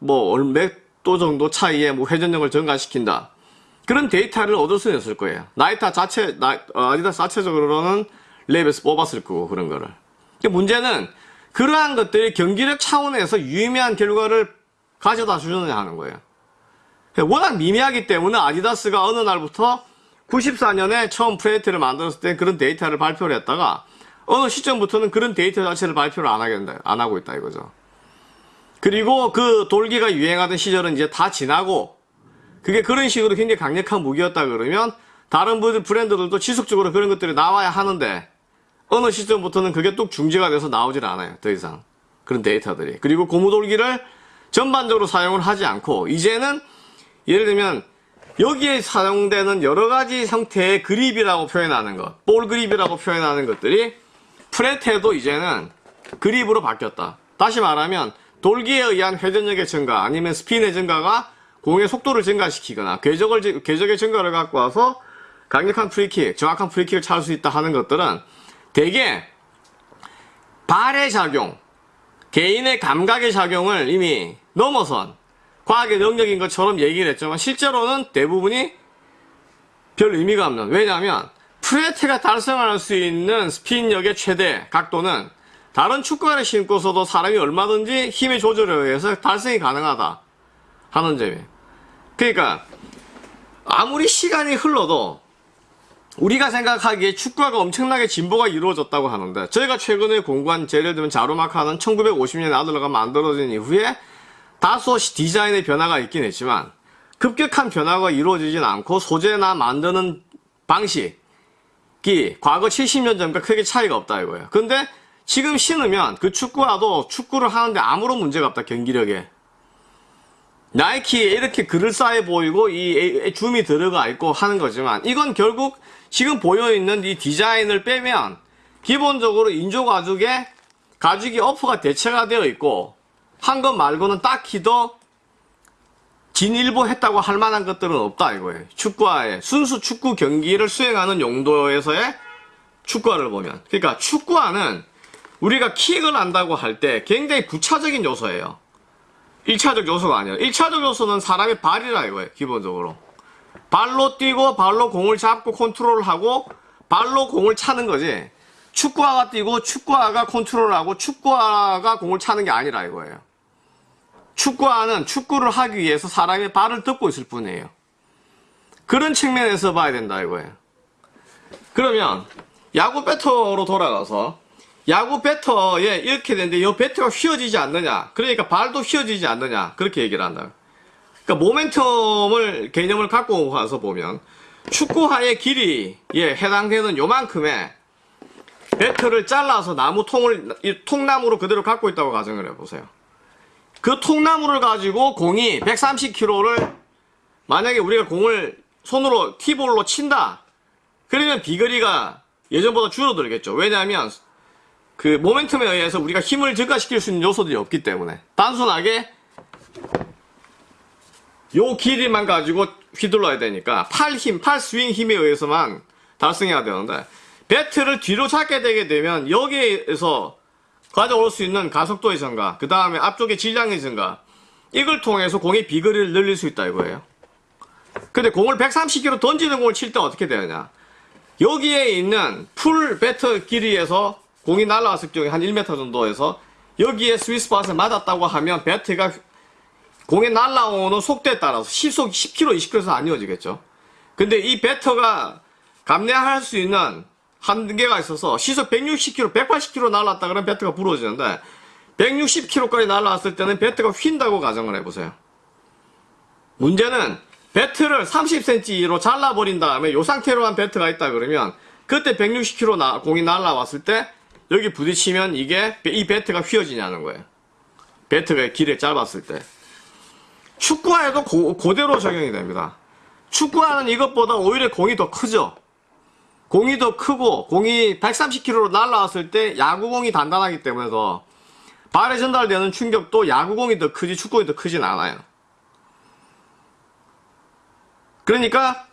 몇뭐몇도 정도 차이에 뭐 회전력을 증가시킨다. 그런 데이터를 얻을 수는 있을 거예요. 나이키 자체 나, 어, 아디다스 자체적으로는 lab에서 뽑았을 거고 그런 거를. 문제는 그러한 것들이 경기력 차원에서 유의미한 결과를 가져다 주느냐 하는 거예요. 워낙 미미하기 때문에 아디다스가 어느 날부터 94년에 처음 프레데터를 만들었을 때 그런 데이터를 발표를 했다가 어느 시점부터는 그런 데이터 자체를 발표를 안 하겠다, 안 하고 있다 이거죠. 그리고 그 돌기가 유행하던 시절은 이제 다 지나고 그게 그런 식으로 굉장히 강력한 무기였다 그러면 다른 브랜드들도 지속적으로 그런 것들이 나와야 하는데 어느 시점부터는 그게 뚝 중지가 돼서 나오질 않아요. 더 이상. 그런 데이터들이. 그리고 고무돌기를 전반적으로 사용을 하지 않고 이제는 예를 들면 여기에 사용되는 여러 가지 형태의 그립이라고 표현하는 것, 볼 그립이라고 표현하는 것들이 프레테도 이제는 그립으로 바뀌었다. 다시 말하면 돌기에 의한 회전력의 증가 아니면 스핀의 증가가 공의 속도를 증가시키거나 궤적을, 궤적의 증가를 갖고 와서 강력한 프리킥, 정확한 프리킥을 찰 수 있다 하는 것들은 대개 발의 작용, 개인의 감각의 작용을 이미 넘어선 과학의 영역인 것처럼 얘기를 했지만 실제로는 대부분이 별 의미가 없는 왜냐하면 프레데터가 달성할 수 있는 스핀력의 최대 각도는 다른 축구화를 신고서도 사람이 얼마든지 힘의 조절에 의해서 달성이 가능하다 하는 점이에요. 그러니까 아무리 시간이 흘러도 우리가 생각하기에 축구화가 엄청나게 진보가 이루어졌다고 하는데 저희가 최근에 공부한 예를 들면 자루마카는 1950년에 아들러가 만들어진 이후에 다소 디자인의 변화가 있긴 했지만 급격한 변화가 이루어지진 않고 소재나 만드는 방식이 과거 70년 전과 크게 차이가 없다 이거예요. 근데 지금 신으면 그 축구화도 축구를 하는데 아무런 문제가 없다 경기력에. 나이키에 이렇게 그럴싸해 보이고 이 줌이 들어가 있고 하는 거지만 이건 결국 지금 보여있는 이 디자인을 빼면 기본적으로 인조 가죽에 가죽이 어퍼가 대체가 되어 있고 한 것 말고는 딱히 더 진일보 했다고 할 만한 것들은 없다 이거예요. 축구화에 순수 축구 경기를 수행하는 용도에서의 축구화를 보면 그러니까 축구화는 우리가 킥을 한다고 할 때 굉장히 부차적인 요소예요. 1차적 요소가 아니에요. 1차적 요소는 사람의 발이라 이거예요. 기본적으로. 발로 뛰고 발로 공을 잡고 컨트롤하고 발로 공을 차는 거지. 축구화가 뛰고 축구화가 컨트롤하고 축구화가 공을 차는 게 아니라 이거예요. 축구화는 축구를 하기 위해서 사람의 발을 뜯고 있을 뿐이에요. 그런 측면에서 봐야 된다 이거예요. 그러면 야구 배터로 돌아가서 야구 배터에 이렇게 되는데 이 배터가 휘어지지 않느냐 그러니까 발도 휘어지지 않느냐 그렇게 얘기를 한다. 그러니까 모멘텀을 개념을 갖고 와서 보면 축구화의 길이에 해당되는 요만큼의 배터를 잘라서 나무 통을 이 통나무로 그대로 갖고 있다고 가정을 해보세요. 그 통나무를 가지고 공이 130kg를 만약에 우리가 공을 손으로 티볼로 친다. 그러면 비거리가 예전보다 줄어들겠죠. 왜냐하면 그 모멘텀에 의해서 우리가 힘을 증가시킬 수 있는 요소들이 없기 때문에 단순하게 요 길이만 가지고 휘둘러야 되니까 팔 힘, 팔 스윙 힘에 의해서만 달성해야 되는데 배트를 뒤로 잡게 되게 되면 여기에서 가져올 수 있는 가속도의 증가, 그 다음에 앞쪽의 질량의 증가 이걸 통해서 공의 비거리를 늘릴 수 있다 이거예요. 근데 공을 130km 던지는 공을 칠 때 어떻게 되느냐 여기에 있는 풀 배터 길이에서 공이 날아왔을 경우에 한 1m 정도에서 여기에 스위스팟을 맞았다고 하면 배트가 공에 날아오는 속도에 따라서 시속 10km, 20km에서 안 이어지겠죠. 근데 이 배터가 감내할 수 있는 한계가 있어서 시속 160km, 180km 날았다 그러면 배트가 부러지는데 160km까지 날아왔을 때는 배트가 휜다고 가정을 해보세요. 문제는 배트를 30cm로 잘라버린 다음에 이 상태로만 배트가 있다 그러면 그때 160km 나, 공이 날아왔을 때 여기 부딪히면 이게 이 배트가 휘어지냐는 거예요. 배트가 길에 짧았을 때. 축구화에도 고, 그대로 적용이 됩니다. 축구화는 이것보다 오히려 공이 더 크죠. 공이 더 크고 공이 130km로 날아왔을 때 야구공이 단단하기 때문에 더 발에 전달되는 충격도 야구공이 더 크지 축구공이 더 크진 않아요. 그러니까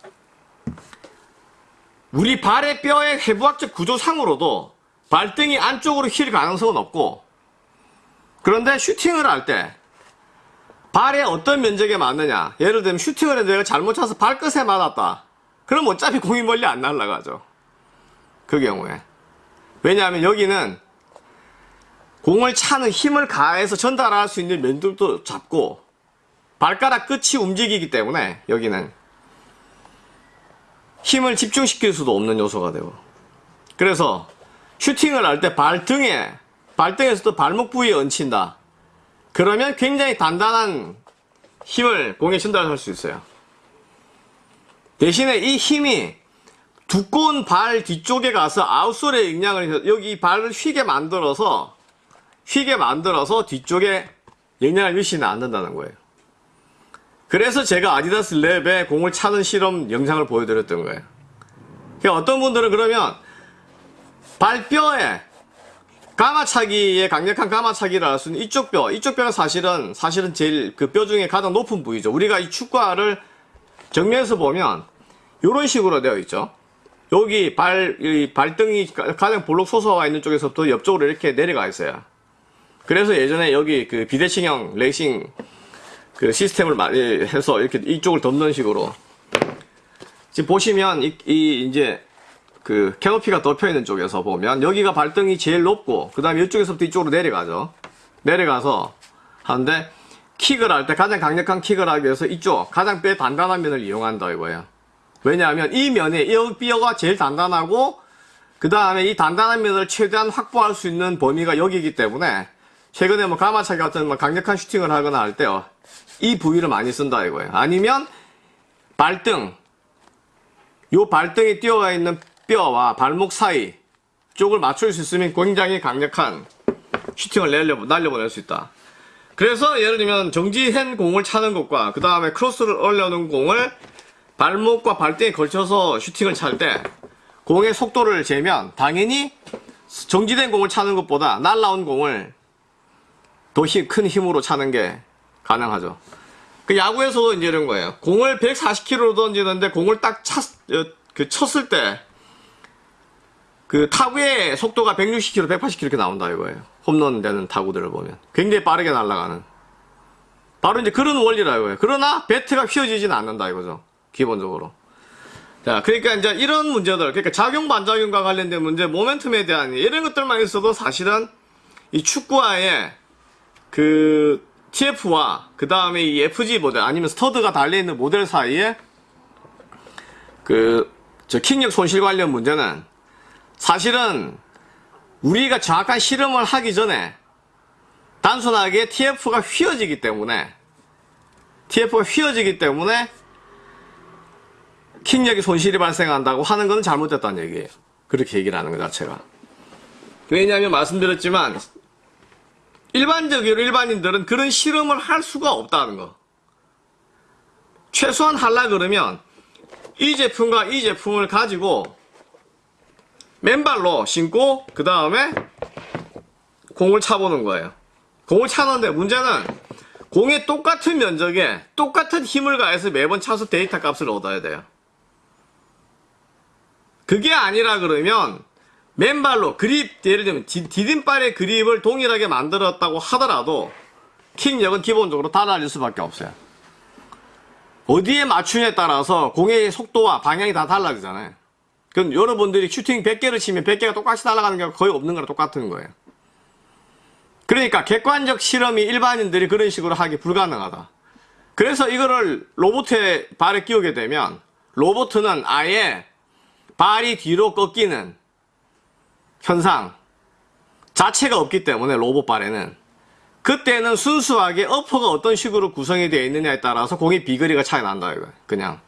우리 발의 뼈의 해부학적 구조상으로도 발등이 안쪽으로 휠 가능성은 없고 그런데 슈팅을 할때 발에 어떤 면적에 맞느냐. 예를 들면 슈팅을 했는데 내가 잘못 차서 발끝에 맞았다. 그럼 어차피 공이 멀리 안 날아가죠. 그 경우에. 왜냐하면 여기는 공을 차는 힘을 가해서 전달할 수 있는 면들도 잡고 발가락 끝이 움직이기 때문에 여기는 힘을 집중시킬 수도 없는 요소가 되고. 그래서 슈팅을 할 때 발등에 발등에서도 발목 부위에 얹힌다 그러면 굉장히 단단한 힘을 공에 전달할 수 있어요 대신에 이 힘이 두꺼운 발 뒤쪽에 가서 아웃솔에 영향을 여기 발을 휘게 만들어서 휘게 만들어서 뒤쪽에 영향을 미치는 않는다는 거예요 그래서 제가 아디다스 랩에 공을 차는 실험 영상을 보여드렸던 거예요. 그러니까 어떤 분들은 그러면 발뼈에 가마차기의 강력한 가마차기를 할수 있는 이쪽 뼈, 이쪽 뼈가 사실은 사실은 제일 그 뼈 중에 가장 높은 부위죠. 우리가 이 축구화를 정면에서 보면 이런 식으로 되어 있죠. 여기 발, 발등이 가장 볼록 솟아와 있는 쪽에서부터 옆쪽으로 이렇게 내려가 있어요. 그래서 예전에 여기 그 비대칭형 레이싱 그 시스템을 해서 이렇게 이쪽을 덮는 식으로 지금 보시면 이, 이 이제 그 캐노피가 덮여 있는 쪽에서 보면 여기가 발등이 제일 높고 그 다음에 이쪽에서부터 이쪽으로 내려가죠. 내려가서 하는데 킥을 할 때 가장 강력한 킥을 하기 위해서 이쪽 가장 뼈 단단한 면을 이용한다 이거예요. 왜냐하면 이 면에 이 뼈가 제일 단단하고 그 다음에 이 단단한 면을 최대한 확보할 수 있는 범위가 여기이기 때문에 최근에 뭐 가마차기 같은 뭐 강력한 슈팅을 하거나 할 때요. 이 부위를 많이 쓴다 이거예요. 아니면 발등. 요 발등에 뛰어가 있는 뼈와 발목 사이 쪽을 맞출 수 있으면 굉장히 강력한 슈팅을 날려, 날려보낼 수 있다. 그래서 예를 들면 정지한 공을 차는 것과 그 다음에 크로스를 올려놓은 공을 발목과 발등에 걸쳐서 슈팅을 찰 때 공의 속도를 재면 당연히 정지된 공을 차는 것보다 날라온 공을 더 큰 힘으로 차는 게 가능하죠. 그 야구에서도 이제 이런 거예요. 공을 140km로 던지는데 공을 딱 찼, 어, 그 쳤을 때, 그 타구의 속도가 160km, 180km 이렇게 나온다 이거예요. 홈런 되는 타구들을 보면. 굉장히 빠르게 날아가는. 바로 이제 그런 원리라 이거예요. 그러나 배트가 휘어지지는 않는다 이거죠. 기본적으로. 자, 그러니까 이제 이런 문제들, 그러니까 작용 반작용과 관련된 문제, 모멘텀에 대한 이런 것들만 있어도 사실은 이 축구와의 그 TF와 그 다음에 이 FG 모델 아니면 스터드가 달려있는 모델 사이에 그 저 킥력 손실 관련 문제는 사실은 우리가 정확한 실험을 하기 전에 단순하게 TF가 휘어지기 때문에 TF가 휘어지기 때문에 킥력이 손실이 발생한다고 하는 것은 잘못됐다는 얘기예요. 그렇게 얘기를 하는 것 자체가. 왜냐하면 말씀드렸지만 일반적으로 일반인들은 그런 실험을 할 수가 없다는 거. 최소한 하려 그러면 이 제품과 이 제품을 가지고 맨발로 신고 그 다음에 공을 차보는 거예요. 공을 차는데 문제는 공의 똑같은 면적에 똑같은 힘을 가해서 매번 차서 데이터 값을 얻어야 돼요. 그게 아니라 그러면 맨발로 그립 예를 들면 디, 디딤발의 그립을 동일하게 만들었다고 하더라도 킥력은 기본적으로 달라질 수밖에 없어요. 어디에 맞추냐에 따라서 공의 속도와 방향이 다 달라지잖아요. 그럼 여러분들이 슈팅 100개를 치면 100개가 똑같이 날아가는 게 거의 없는 거랑 똑같은 거예요. 그러니까 객관적 실험이 일반인들이 그런 식으로 하기 불가능하다. 그래서 이거를 로봇에 발에 끼우게 되면 로봇은 아예 발이 뒤로 꺾이는 현상 자체가 없기 때문에 로봇 발에는 그때는 순수하게 어퍼가 어떤 식으로 구성이 되어 있느냐에 따라서 공의 비거리가 차이 난다 이거 그냥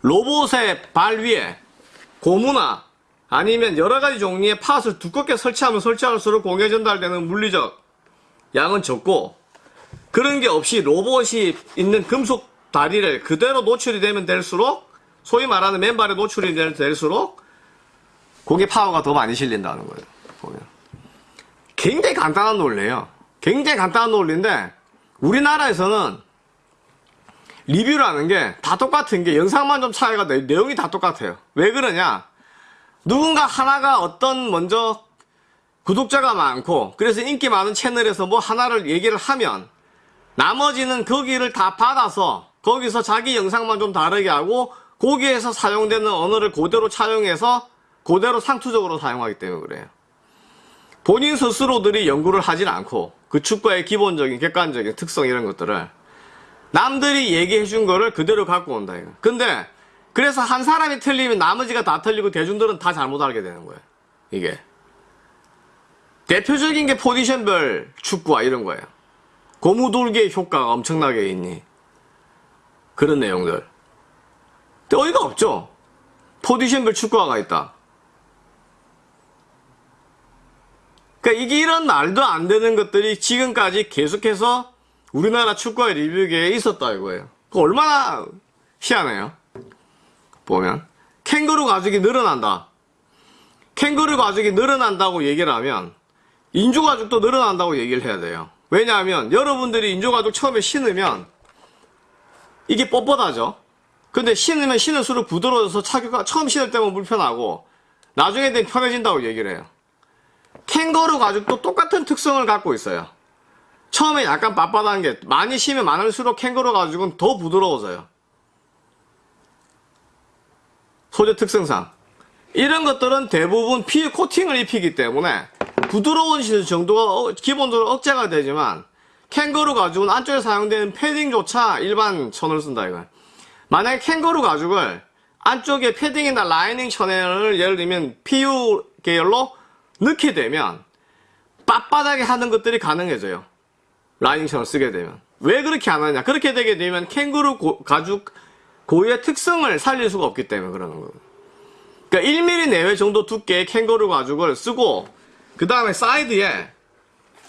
로봇의 발 위에 고무나 아니면 여러 가지 종류의 팟을 두껍게 설치하면 설치할수록 공에 전달되는 물리적 양은 적고 그런 게 없이 로봇이 있는 금속 다리를 그대로 노출이 되면 될수록 소위 말하는 맨발에 노출이 될수록 공의 파워가 더 많이 실린다는 거예요. 보면. 굉장히 간단한 논리예요. 굉장히 간단한 논리인데 우리나라에서는 리뷰라는 게 다 똑같은 게 영상만 좀 차이가 나 내용이 다 똑같아요. 왜 그러냐? 누군가 하나가 어떤 먼저 구독자가 많고 그래서 인기 많은 채널에서 뭐 하나를 얘기를 하면 나머지는 거기를 다 받아서 거기서 자기 영상만 좀 다르게 하고 거기에서 사용되는 언어를 그대로 차용해서 그대로 상투적으로 사용하기 때문에 그래요. 본인 스스로들이 연구를 하진 않고 그 축구의 기본적인 객관적인 특성 이런 것들을 남들이 얘기해 준 거를 그대로 갖고 온다 이거. 근데 그래서 한 사람이 틀리면 나머지가 다 틀리고 대중들은 다 잘못 알게 되는 거예요. 이게 대표적인 게 포지션별 축구와 이런 거예요. 고무돌기의 효과가 엄청나게 있니 그런 내용들. 근데 어이가 없죠. 포지션별 축구화가 있다. 그러니까 이게 이런 말도 안 되는 것들이 지금까지 계속해서 우리나라 축구의 리뷰계에 있었다 이거예요. 그 얼마나 희한해요. 보면 캥거루 가죽이 늘어난다. 캥거루 가죽이 늘어난다고 얘기를 하면 인조 가죽도 늘어난다고 얘기를 해야 돼요. 왜냐하면 여러분들이 인조 가죽 처음에 신으면 이게 뻣뻣하죠. 근데 신으면 신을수록 부드러워져서 차기가 처음 신을 때면 불편하고 나중에 되면 편해진다고 얘기를 해요. 캥거루 가죽도 똑같은 특성을 갖고 있어요. 처음에 약간 빳빳한 게 많이 쉬면 많을수록 캥거루 가죽은 더 부드러워져요. 소재 특성상. 이런 것들은 대부분 피 코팅을 입히기 때문에 부드러운 정도가 어- 기본적으로 억제가 되지만 캥거루 가죽은 안쪽에 사용되는 패딩조차 일반 천을 쓴다 이거. 만약에 캥거루 가죽을 안쪽에 패딩이나 라이닝 천을 예를 들면 PU 계열로 넣게 되면 빳빳하게 하는 것들이 가능해져요. 라이닝 천을 쓰게 되면. 왜 그렇게 안 하냐? 그렇게 되게 되면 캥거루 고- 가죽 고유의 특성을 살릴 수가 없기 때문에 그러는 거예요. 그러니까 1mm 내외 정도 두께의 캥거루 가죽을 쓰고 그 다음에 사이드에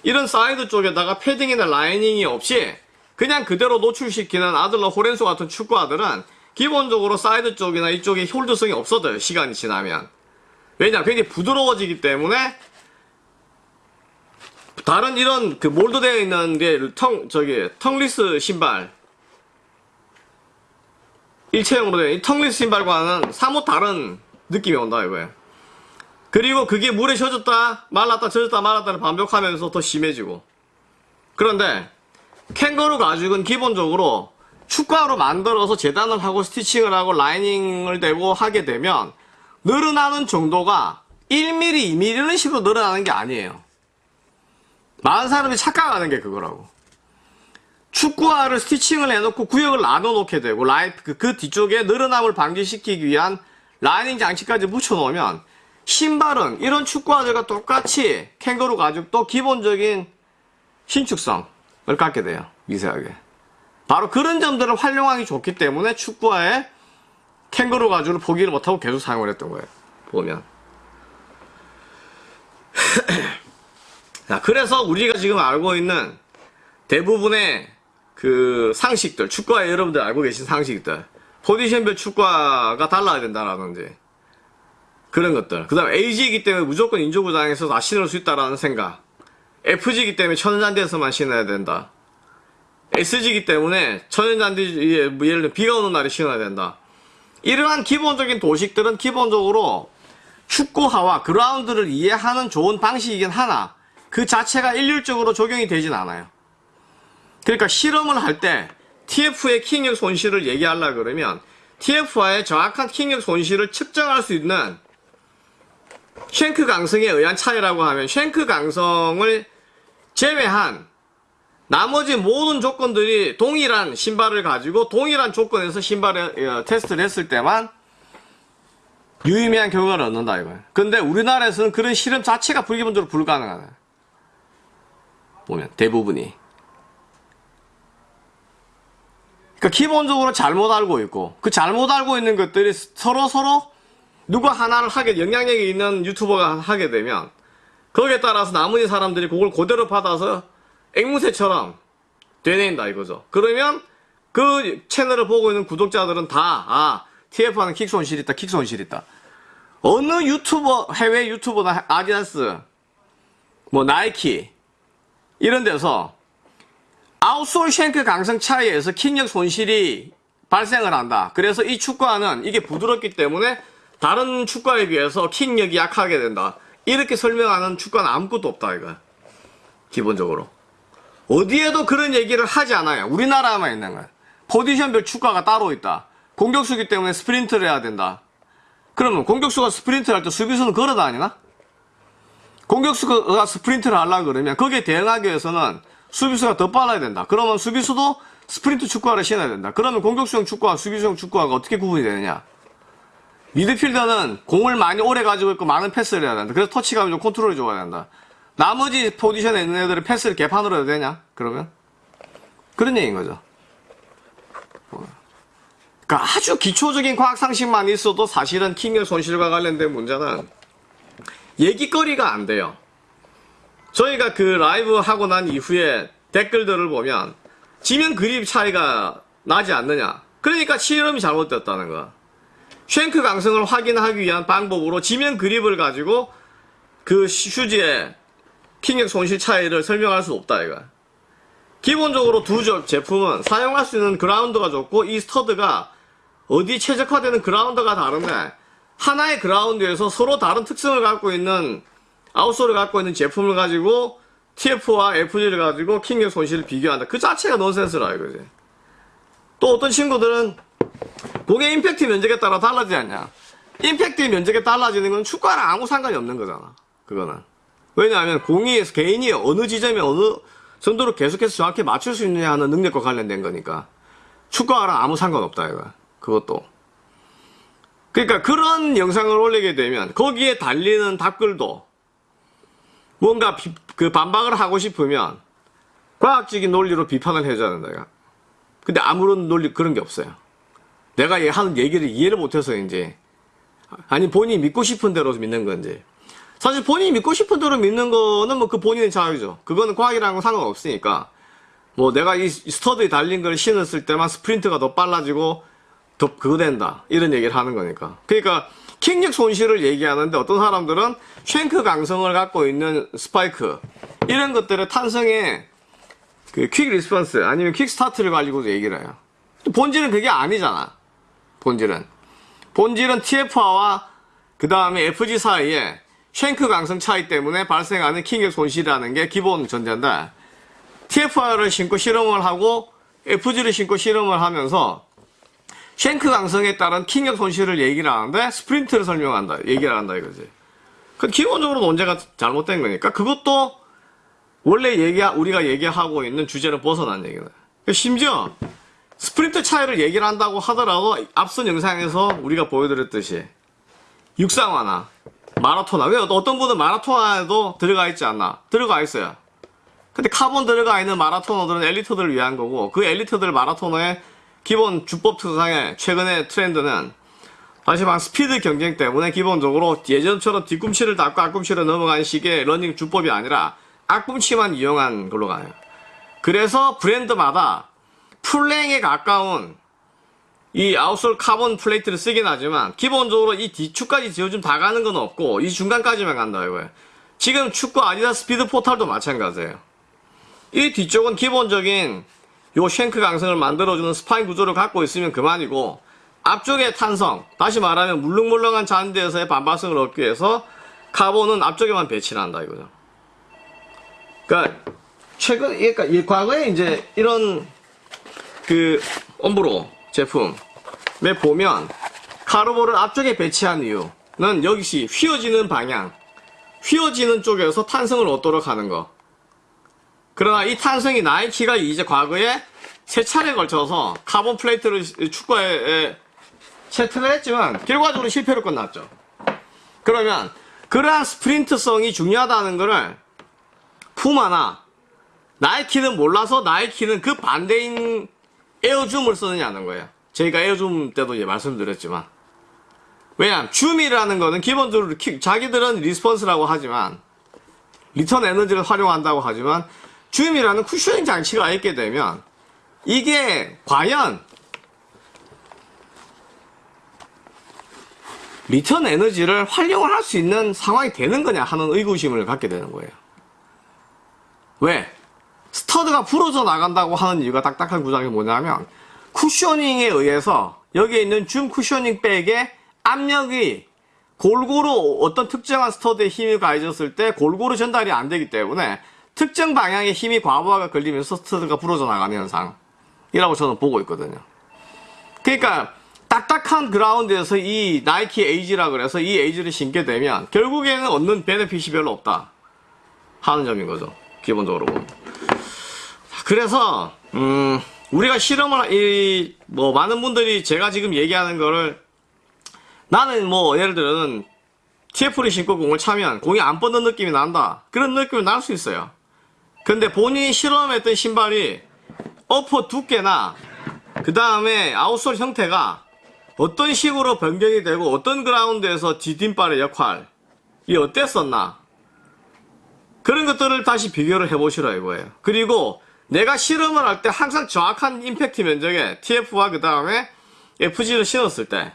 이런 사이드 쪽에다가 패딩이나 라이닝이 없이 그냥 그대로 노출시키는 아들러 호렌소 같은 축구화들은 기본적으로 사이드 쪽이나 이쪽에 hold성이 없어져요 시간이 지나면 왜냐 굉장히 부드러워지기 때문에 다른 이런 그 mold되어 있는 게 tongue 저기 tongueless 신발 일체형으로 된이 텅리스 신발과는 사뭇 다른 느낌이 온다 이거예요. 그리고 그게 물에 젖었다 말랐다 젖었다 말랐다를 반복하면서 더 심해지고 그런데 캥거루 가죽은 기본적으로 축가로 만들어서 재단을 하고 스티칭을 하고 라이닝을 대고 하게 되면 늘어나는 정도가 1mm, 2mm 이런 식으로 늘어나는 게 아니에요. 많은 사람이 착각하는 게 그거라고. 축구화를 스티칭을 해놓고 구역을 나눠 놓게 되고 라이 그, 그 뒤쪽에 늘어남을 방지시키기 위한 라이닝 장치까지 붙여놓으면 신발은 이런 축구화들과 똑같이 캥거루 가죽도 기본적인 신축성을 갖게 돼요 미세하게 바로 그런 점들을 활용하기 좋기 때문에 축구화에 캥거루 가죽을 포기를 못하고 계속 사용을 했던 거예요 보면 자, 그래서 우리가 지금 알고 있는 대부분의 그 상식들, 축구화 여러분들 알고 계신 상식들, 포지션별 축구화가 달라야 된다라든지, 그런 것들. 그 다음 AG이기 때문에 무조건 인조구장에서 다 신을 수 있다라는 생각. FG이기 때문에 천연잔디에서만 신어야 된다. SG이기 때문에 천연잔디, 뭐 예를 들어 비가 오는 날에 신어야 된다. 이러한 기본적인 도식들은 기본적으로 축구화와 그라운드를 이해하는 좋은 방식이긴 하나, 그 자체가 일률적으로 적용이 되진 않아요. 그러니까 실험을 할 때 TF의 킥력 손실을 얘기하려 그러면 TF와의 정확한 킥력 손실을 측정할 수 있는 shank 강성에 의한 차이라고 하면 shank 강성을 제외한 나머지 모든 조건들이 동일한 신발을 가지고 동일한 조건에서 신발을 어, 테스트를 했을 때만 유의미한 결과를 얻는다 이거예요. 근데 우리나라에서는 그런 실험 자체가 불기본적으로 불가능하다. 보면 대부분이. 그러니까 기본적으로 잘못 알고 있고 그 잘못 알고 있는 것들이 서로 서로 누가 하나를 하게 영향력이 있는 유튜버가 하게 되면 거기에 따라서 나머지 사람들이 그걸 그대로 받아서 앵무새처럼 되뇌인다 이거죠. 그러면 그 채널을 보고 있는 구독자들은 다 아, TF하는 킥 손실 있다, 킥 손실 있다. 어느 유튜버, 해외 유튜버나 아디다스, 뭐 나이키 이런 데서 아웃솔 쉔크 강성 차이에서 킥력 손실이 발생을 한다. 그래서 이 축구화는 이게 부드럽기 때문에 다른 축구화에 비해서 킥력이 약하게 된다. 이렇게 설명하는 축구화는 아무것도 없다 이거. 기본적으로. 어디에도 그런 얘기를 하지 않아요. 우리나라만 있는 거야. 포지션별 축구화가 따로 있다. 공격수기 때문에 스프린트를 해야 된다. 그러면 공격수가 스프린트를 할 때 수비수는 걸어 다니나? 공격수가 스프린트를 하려고 그러면 거기에 대응하기 위해서는 수비수가 더 빨라야 된다. 그러면 수비수도 스프린트 축구화를 신어야 된다. 그러면 공격수용 축구와 수비수용 축구화가 어떻게 구분이 되느냐? 미드필더는 공을 많이 오래 가지고 있고 많은 패스를 해야 된다. 그래서 터치감이 좀 컨트롤이 좋아야 된다. 나머지 포지션에 있는 애들은 패스를 개판으로 해도 되냐? 그러면? 그런 얘기인 거죠. 그러니까 아주 기초적인 과학상식만 있어도 사실은 킹의 손실과 관련된 문제는 얘기거리가 안 돼요. 저희가 그 라이브 하고 난 이후에 댓글들을 보면 지면 그립 차이가 나지 않느냐. 그러니까 실험이 잘못됐다는 거야. 쉔크 강성을 확인하기 위한 방법으로 지면 그립을 가지고 그 휴지의 킹력 손실 차이를 설명할 수 없다 이거. 기본적으로 두 저- 제품은 사용할 수 있는 그라운드가 좋고 이 스터드가 어디 최적화되는 그라운드가 다른데 하나의 그라운드에서 서로 다른 특성을 갖고 있는 아웃솔을 갖고 있는 제품을 가지고 TF와 FG를 가지고 킹력 손실을 비교한다. 그 자체가 넌센스라 이거지. 또 어떤 친구들은 공의 임팩트 면적에 따라 달라지지 않냐. 임팩트 면적에 달라지는 건 축구와랑 아무 상관이 없는 거잖아. 그거는. 왜냐하면 공이 개인이 어느 지점에 어느 정도로 계속해서 정확히 맞출 수 있느냐 하는 능력과 관련된 거니까. 축구와랑 아무 상관없다 이거. 그것도. 그러니까 그런 영상을 올리게 되면 거기에 달리는 답글도 뭔가 비- 그 반박을 하고 싶으면 과학적인 논리로 비판을 해줘야 된다. 이거. 근데 아무런 논리 그런 게 없어요. 내가 얘 하는 얘기를 이해를 못해서 이제 아니 본인이 믿고 싶은 대로 믿는 건지 사실 본인이 믿고 싶은 대로 믿는 거는 뭐 그 본인의 자유죠. 그거는 과학이라는 건 상관없으니까 뭐 내가 이 스터드에 달린 걸 신었을 때만 스프린트가 더 빨라지고 더 그거 된다. 이런 얘기를 하는 거니까. 그러니까 킥력 손실을 얘기하는데 어떤 사람들은 shank 강성을 갖고 있는 스파이크 이런 것들의 탄성의 그 quick response 아니면 quick start를 가지고도 얘기를 해요. 본질은 그게 아니잖아. 본질은. 본질은 TF와 그 다음에 FG 사이에 shank 강성 차이 때문에 발생하는 킥력 손실이라는 게 기본 전제인데 TF를 신고 실험을 하고 FG를 신고 실험을 하면서 shank 강성에 따른 킥력 손실을 얘기를 하는데 스프린트를 설명한다 얘기를 한다 이거지. 그 기본적으로 논제가 잘못된 거니까 그것도 원래 얘기 우리가 얘기하고 있는 주제를 벗어난 얘기다. 심지어 스프린트 차이를 얘기를 한다고 하더라도 앞선 영상에서 우리가 보여드렸듯이 육상화나 마라톤화나 왜 어떤 분은 마라톤화에도 들어가 있지 않나? 들어가 있어요. 근데 카본 들어가 있는 마라톤화들은 엘리트들을 위한 거고 그 엘리트들 마라토너의 기본 주법 특성의 최근의 트렌드는 다시 말해 스피드 경쟁 때문에 기본적으로 예전처럼 뒤꿈치를 딛고 앞꿈치로 넘어가는 식의 러닝 주법이 아니라 앞꿈치만 이용한 걸로 가요. 그래서 브랜드마다 full length에 가까운 이 outsole 카본 플레이트를 쓰긴 하지만 기본적으로 이 뒤축까지 지어주면 다 가는 건 없고 이 중간까지만 간다 이거예요. 지금 축구 아디다스 스피드 포탈도 마찬가지예요. 이 뒤쪽은 기본적인 요 shank 강성을 만들어주는 spine 구조를 갖고 있으면 그만이고 앞쪽의 탄성 다시 말하면 물렁물렁한 잔디에서의 반발성을 얻기 위해서 카본은 앞쪽에만 배치를 한다 이거죠. 그러니까 최근 그러니까 이 과거에 이제 이런 그 엄브로 제품에 보면 카르보를 앞쪽에 배치한 이유는 여기시 휘어지는 방향 휘어지는 쪽에서 탄성을 얻도록 하는 거 그러나 이 탄성이 나이키가 이제 과거에 세 차례에 걸쳐서 카본 플레이트를 축구화에 세트를 했지만 결과적으로 실패로 끝났죠. 그러면 그러한 스프린트성이 중요하다는 것을 푸마나 나이키는 몰라서 나이키는 그 반대인 에어줌을 쓰느냐는 거예요. 저희가 에어줌 때도 이제 말씀드렸지만 왜냐하면 줌이라는 거는 기본적으로 키- 자기들은 response라고 하지만 return 에너지를 활용한다고 하지만 줌이라는 cushioning 장치가 있게 되면 이게 과연 return 에너지를 활용을 할 수 있는 상황이 되는 거냐 하는 의구심을 갖게 되는 거예요. 왜? stud가 부러져 나간다고 하는 이유가 딱딱한 구장이 뭐냐면 cushioning에 의해서 여기에 있는 줌 cushioning bag에 압력이 골고루 어떤 특정한 stud에 힘이 가해졌을 때 골고루 전달이 안 되기 때문에 특정 방향의 힘이 과부하가 걸리면서 stud가 부러져 나가는 현상이라고 저는 보고 있거든요. 그러니까 딱딱한 그라운드에서 이 나이키 에이지라 그래서 이 에이지를 신게 되면 결국에는 얻는 benefit이 별로 없다 하는 점인 거죠. 기본적으로. 그래서 음, 우리가 실험을 이 뭐 많은 분들이 제가 지금 얘기하는 거를 나는 뭐 예를 들어는 TF를 신고 공을 차면 공이 안 뻗는 느낌이 난다. 그런 느낌이 날 수 있어요. 근데 본인이 실험했던 신발이 어퍼 두께나 그 다음에 아웃솔 형태가 어떤 식으로 변경이 되고 어떤 그라운드에서 디딤발의 역할이 어땠었나 그런 것들을 다시 비교를 해보시라 이거예요. 그리고 내가 실험을 할 때 항상 정확한 임팩트 면적에 TF와 그 다음에 FG를 신었을 때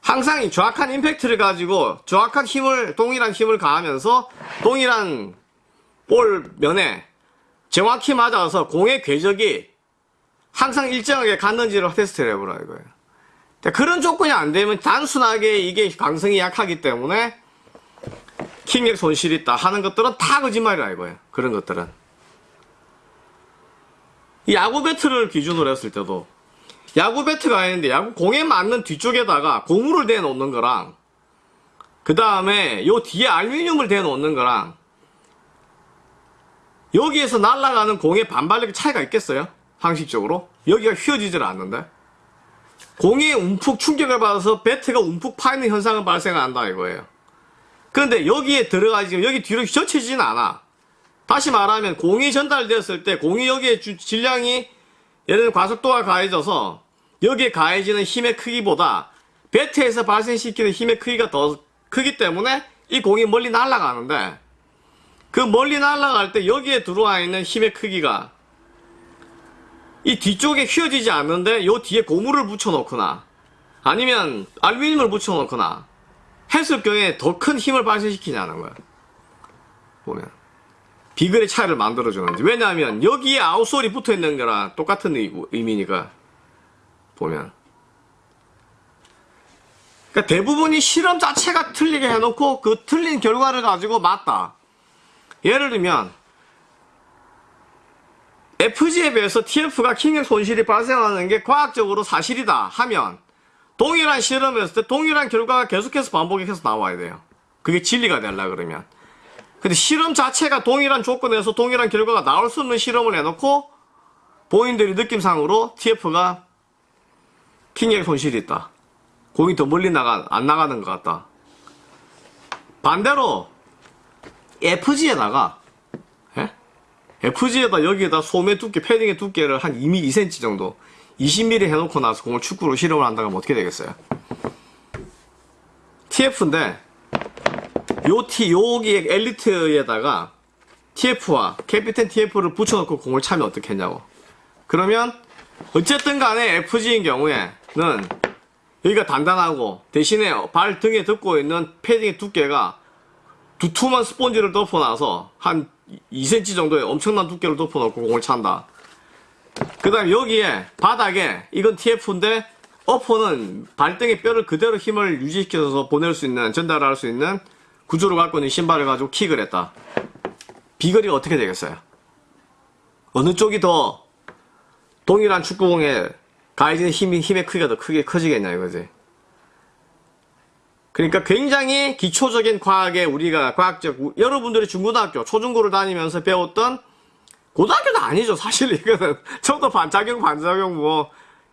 항상 이 정확한 임팩트를 가지고 정확한 힘을 동일한 힘을 가하면서 동일한 볼 면에 정확히 맞아서 공의 궤적이 항상 일정하게 갔는지를 테스트를 해보라 이거예요. 그런 조건이 안 되면 단순하게 이게 강성이 약하기 때문에 킹력 손실이 있다 하는 것들은 다 거짓말이라 이거예요. 그런 것들은. 이 야구 배트를 기준으로 했을 때도 야구 배트가 있는데 야구 공에 맞는 뒤쪽에다가 고무를 대 놓는 거랑 그 다음에 요 뒤에 알루미늄을 대 놓는 거랑 여기에서 날아가는 공의 반발력의 차이가 있겠어요? 상식적으로? 여기가 휘어지질 않는데 공이 움푹 충격을 받아서 배트가 움푹 파이는 현상은 발생한다 이거예요. 그런데 여기에 들어가지 여기 뒤로 젖혀지진 않아. 다시 말하면 공이 전달되었을 때 공이 여기에 주- 질량이 예를 들어 과속도가 가해져서 여기에 가해지는 힘의 크기보다 배트에서 발생시키는 힘의 크기가 더 크기 때문에 이 공이 멀리 날아가는데 그 멀리 날아갈 때 여기에 들어와 있는 힘의 크기가 이 뒤쪽에 휘어지지 않는데 요 뒤에 고무를 붙여놓거나 아니면 알루미늄을 붙여놓거나 했을 경우에 더 큰 힘을 발생시키냐는 거야. 보면. 비글의 차이를 만들어주는지. 왜냐하면 여기에 아웃솔이 붙어 있는 거랑 똑같은 의- 의미니까. 보면. 그러니까 대부분이 실험 자체가 틀리게 해놓고 그 틀린 결과를 가지고 맞다. 예를 들면 FG에 비해서 TF가 킹의 손실이 발생하는 게 과학적으로 사실이다 하면 동일한 실험을 했을 때 동일한 결과가 계속해서 반복해서 나와야 돼요. 그게 진리가 되려 그러면. 근데 실험 자체가 동일한 조건에서 동일한 결과가 나올 수 없는 실험을 해놓고 본인들이 느낌상으로 TF가 킹의 손실이 있다. 공이 더 멀리 나가, 안 나가는 것 같다. 반대로 FG에다가 예? FG에다 여기에다 소매 두께, 패딩의 두께를 한 2mm, 2cm 정도 20mm 해놓고 나서 공을 축구로 실험을 한다면 어떻게 되겠어요? TF인데 요 T, 여기 엘리트에다가 TF와 캐피텐 TF를 붙여놓고 공을 차면 어떻게 했냐고. 그러면 어쨌든 간에 FG인 경우에는 여기가 단단하고 대신에 발 등에 덮고 있는 패딩의 두께가 두툼한 스펀지를 덮어놔서 한 2cm 정도의 엄청난 두께를 덮어놓고 공을 찬다. 그 다음에 여기에 바닥에 이건 TF인데 어퍼는 발등의 뼈를 그대로 힘을 유지시켜서 보낼 수 있는 전달할 수 있는 구조를 갖고 있는 신발을 가지고 킥을 했다. 비거리가 어떻게 되겠어요? 어느 쪽이 더 동일한 축구공에 가해지는 힘이, 힘의 크기가 더 크게 커지겠냐 이거지. 그러니까 굉장히 기초적인 과학에 우리가 과학적 우- 여러분들이 중고등학교 초중고를 다니면서 배웠던 고등학교도 아니죠 사실. 이거는 저도 반작용 반작용 뭐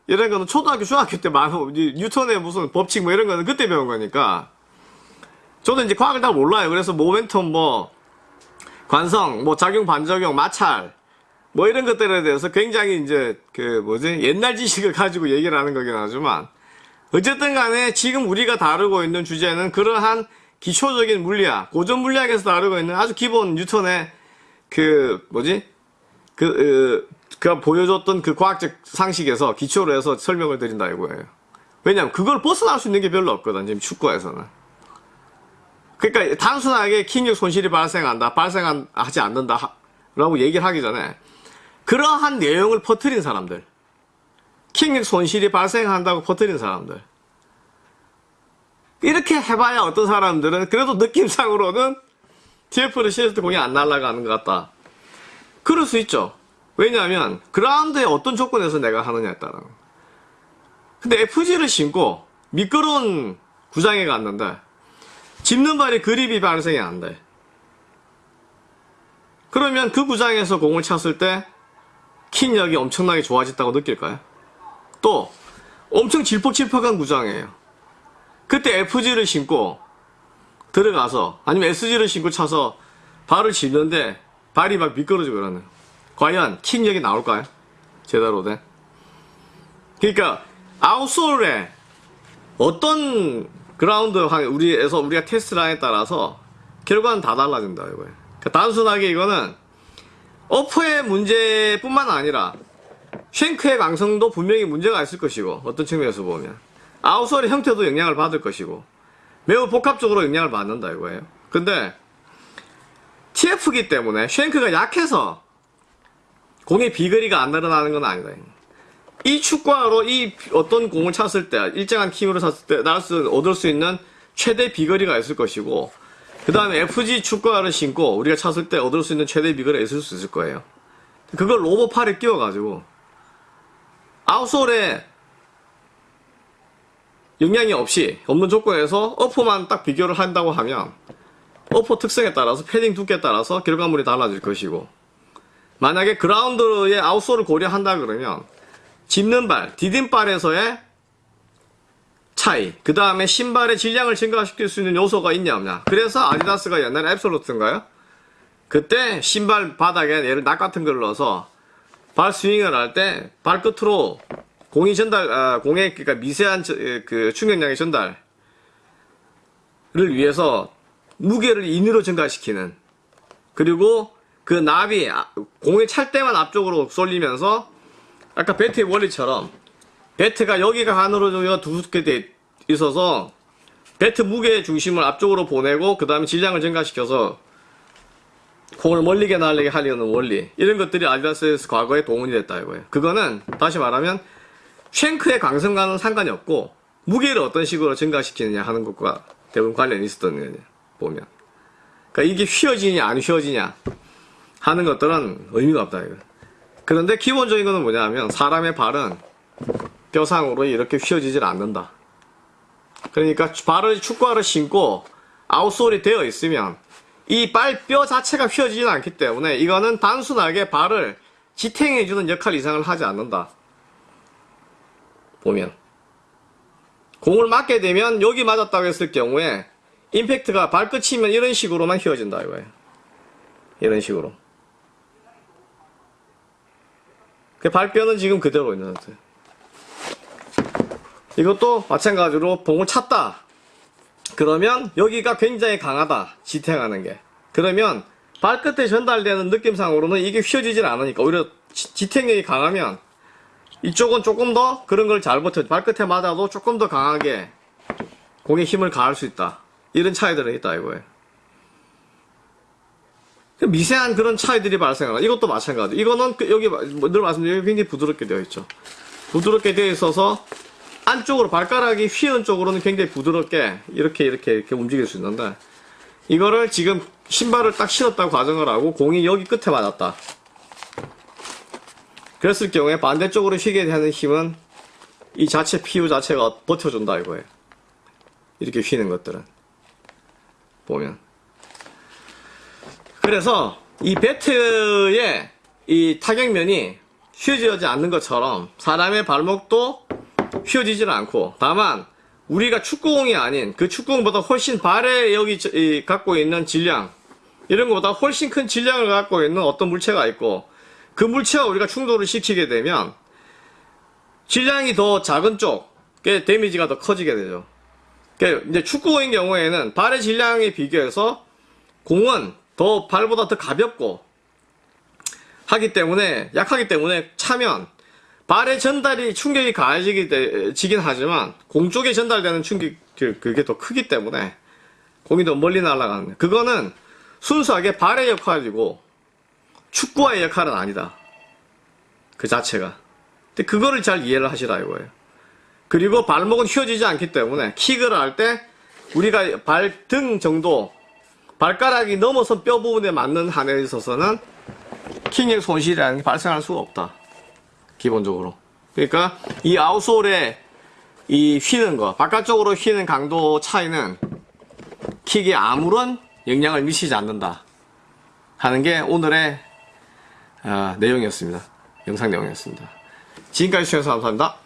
이런 거는 초등학교 중학교 때 많은 뉴턴의 무슨 법칙 뭐 이런 거는 그때 배운 거니까. 저도 이제 과학을 다 몰라요. 그래서 모멘텀 뭐 관성 뭐 작용 반작용 마찰 뭐 이런 것들에 대해서 굉장히 이제 그 뭐지? 옛날 지식을 가지고 얘기를 하는 거긴 하지만 어쨌든 간에 지금 우리가 다루고 있는 주제는 그러한 기초적인 물리학, 고전 물리학에서 다루고 있는 아주 기본 뉴턴의 그 뭐지 그, 어, 그 보여줬던 그 과학적 상식에서 기초로 해서 설명을 드린다 이거예요. 왜냐면 그걸 벗어날 수 있는 게 별로 없거든 지금 축구에서는. 그러니까 단순하게 킹력 손실이 발생한다, 발생하지 않는다 하- 라고 얘기를 하기 전에 그러한 내용을 퍼뜨린 사람들 킹력 손실이 발생한다고 퍼뜨린 사람들. 이렇게 해봐야 어떤 사람들은 그래도 느낌상으로는 TF를 실을 때 공이 안 날아가는 것 같다. 그럴 수 있죠. 왜냐하면 그라운드에 어떤 조건에서 내가 하느냐에 따라. 근데 FG를 신고 미끄러운 구장에 갔는데 짚는 발이 그립이 발생이 안 돼. 그러면 그 구장에서 공을 찼을 때 킥력이 엄청나게 좋아졌다고 느낄까요? 또 엄청 질퍽질퍽한 구장이에요. 그때 FG를 신고 들어가서 아니면 SG를 신고 차서 발을 짚는데 발이 막 미끄러지고 그러는 과연 킥력이 나올까요? 제대로 된? 그러니까 아웃솔에 어떤 그라운드 우리에서 우리가 테스트라인에 따라서 결과는 다 달라진다 이거예요. 그러니까 단순하게 이거는 어퍼의 문제뿐만 아니라 쉔크의 강성도 분명히 문제가 있을 것이고 어떤 측면에서 보면 아웃솔의 형태도 영향을 받을 것이고 매우 복합적으로 영향을 받는다 이거예요. 근데 TF기 때문에 쉔크가 약해서 공의 비거리가 안 늘어나는 건 아니다. 이 축구화로 이 어떤 공을 찼을 때 일정한 힘으로 찼을 때 나을 수 얻을 수 있는 최대 비거리가 있을 것이고 그 다음에 FG 축구화를 신고 우리가 찼을 때 얻을 수 있는 최대 비거리가 있을 수 있을 거예요. 그걸 로버팔에 끼워가지고 아웃솔에 영향이 없이 없는 조건에서 어퍼만 딱 비교를 한다고 하면 어퍼 특성에 따라서 패딩 두께에 따라서 결과물이 달라질 것이고 만약에 그라운드의 아웃솔을 고려한다 그러면 짚는 발, 디딤발에서의 차이, 그 다음에 신발의 질량을 증가시킬 수 있는 요소가 있냐 없냐. 그래서 아디다스가 옛날에 앱솔루트인가요? 그때 신발 바닥에 얘를 낙 같은 걸 넣어서 발 스윙을 할 때 발끝으로 공이 전달, 아, 공의 그러니까 미세한 저- 에, 그 충격량의 전달을 위해서 무게를 인위로 증가시키는. 그리고 그 납이 아- 공이 찰 때만 앞쪽으로 쏠리면서 아까 배트의 원리처럼 배트가 여기가 안으로 여기가 두껍게 돼 있어서 배트 무게의 중심을 앞쪽으로 보내고 그 다음에 질량을 증가시켜서 공을 멀리게 날리게 하려는 원리. 이런 것들이 아디다스에서 과거에 동원이 됐다 이거예요. 그거는 다시 말하면 쉔크의 강성과는 상관이 없고 무게를 어떤 식으로 증가시키느냐 하는 것과 대부분 관련이 있었던 거예요 보면. 그러니까 이게 휘어지냐 안 휘어지냐 하는 것들은 의미가 없다 이거. 그런데 기본적인 거는 뭐냐면 사람의 발은 뼈상으로 이렇게 휘어지질 않는다. 그러니까 발을 축구화를 신고 아웃솔이 되어 있으면 이 발뼈 자체가 휘어지지는 않기 때문에 이거는 단순하게 발을 지탱해주는 역할 이상을 하지 않는다. 보면 공을 맞게 되면 여기 맞았다고 했을 경우에 임팩트가 발끝이면 이런 식으로만 휘어진다 이거예요. 이런 식으로. 그 발뼈는 지금 그대로 있는 상태. 이것도 마찬가지로 봉을 찼다. 그러면 여기가 굉장히 강하다. 지탱하는 게. 그러면 발끝에 전달되는 느낌상으로는 이게 휘어지질 않으니까 오히려 지- 지탱력이 강하면 이쪽은 조금 더 그런 걸 잘 버텨. 발끝에 맞아도 조금 더 강하게 공에 힘을 가할 수 있다. 이런 차이들은 있다 이거예요. 그 미세한 그런 차이들이 발생하다. 이것도 마찬가지. 이거는 그 여기 뭐늘 말씀드린 여기 굉장히 부드럽게 되어 있죠. 부드럽게 되어 있어서 안쪽으로 발가락이 휘은 쪽으로는 굉장히 부드럽게 이렇게 이렇게 이렇게 움직일 수 있는데 이거를 지금 신발을 딱 신었다고 가정을 하고 공이 여기 끝에 맞았다. 그랬을 경우에 반대쪽으로 휘게 되는 힘은 이 자체 피우 자체가 버텨준다 이거예요. 이렇게 휘는 것들은 보면 그래서 이 배트의 이 타격면이 휘어지지 않는 것처럼 사람의 발목도 휘어지지는 않고 다만 우리가 축구공이 아닌 그 축구공보다 훨씬 발에 여기 갖고 있는 질량 이런 것보다 훨씬 큰 질량을 갖고 있는 어떤 물체가 있고 그 물체와 우리가 충돌을 시키게 되면 질량이 더 작은 쪽에 데미지가 더 커지게 되죠. 그러니까 이제 축구공인 경우에는 발의 질량에 비교해서 공은 더 발보다 더 가볍고 하기 때문에 약하기 때문에 차면 발의 전달이 충격이 가해지기 되- 지긴 하지만 공 쪽에 전달되는 충격 그- 그게 더 크기 때문에 공이 더 멀리 날아가는 거예요. 그거는 순수하게 발의 역할이고 축구와의 역할은 아니다. 그 자체가. 근데 그거를 잘 이해를 하시라 이거예요. 그리고 발목은 휘어지지 않기 때문에 킥을 할 때 우리가 발 등 정도 발가락이 넘어선 뼈 부분에 맞는 한에 있어서는 킥력 손실이라는 게 발생할 수가 없다. 기본적으로. 그러니까 이 아웃솔에 이 휘는 거, 바깥쪽으로 휘는 강도 차이는 킥에 아무런 영향을 미치지 않는다. 하는 게 오늘의 아, 내용이었습니다. 영상 내용이었습니다. 지금까지 시청해주셔서 감사합니다.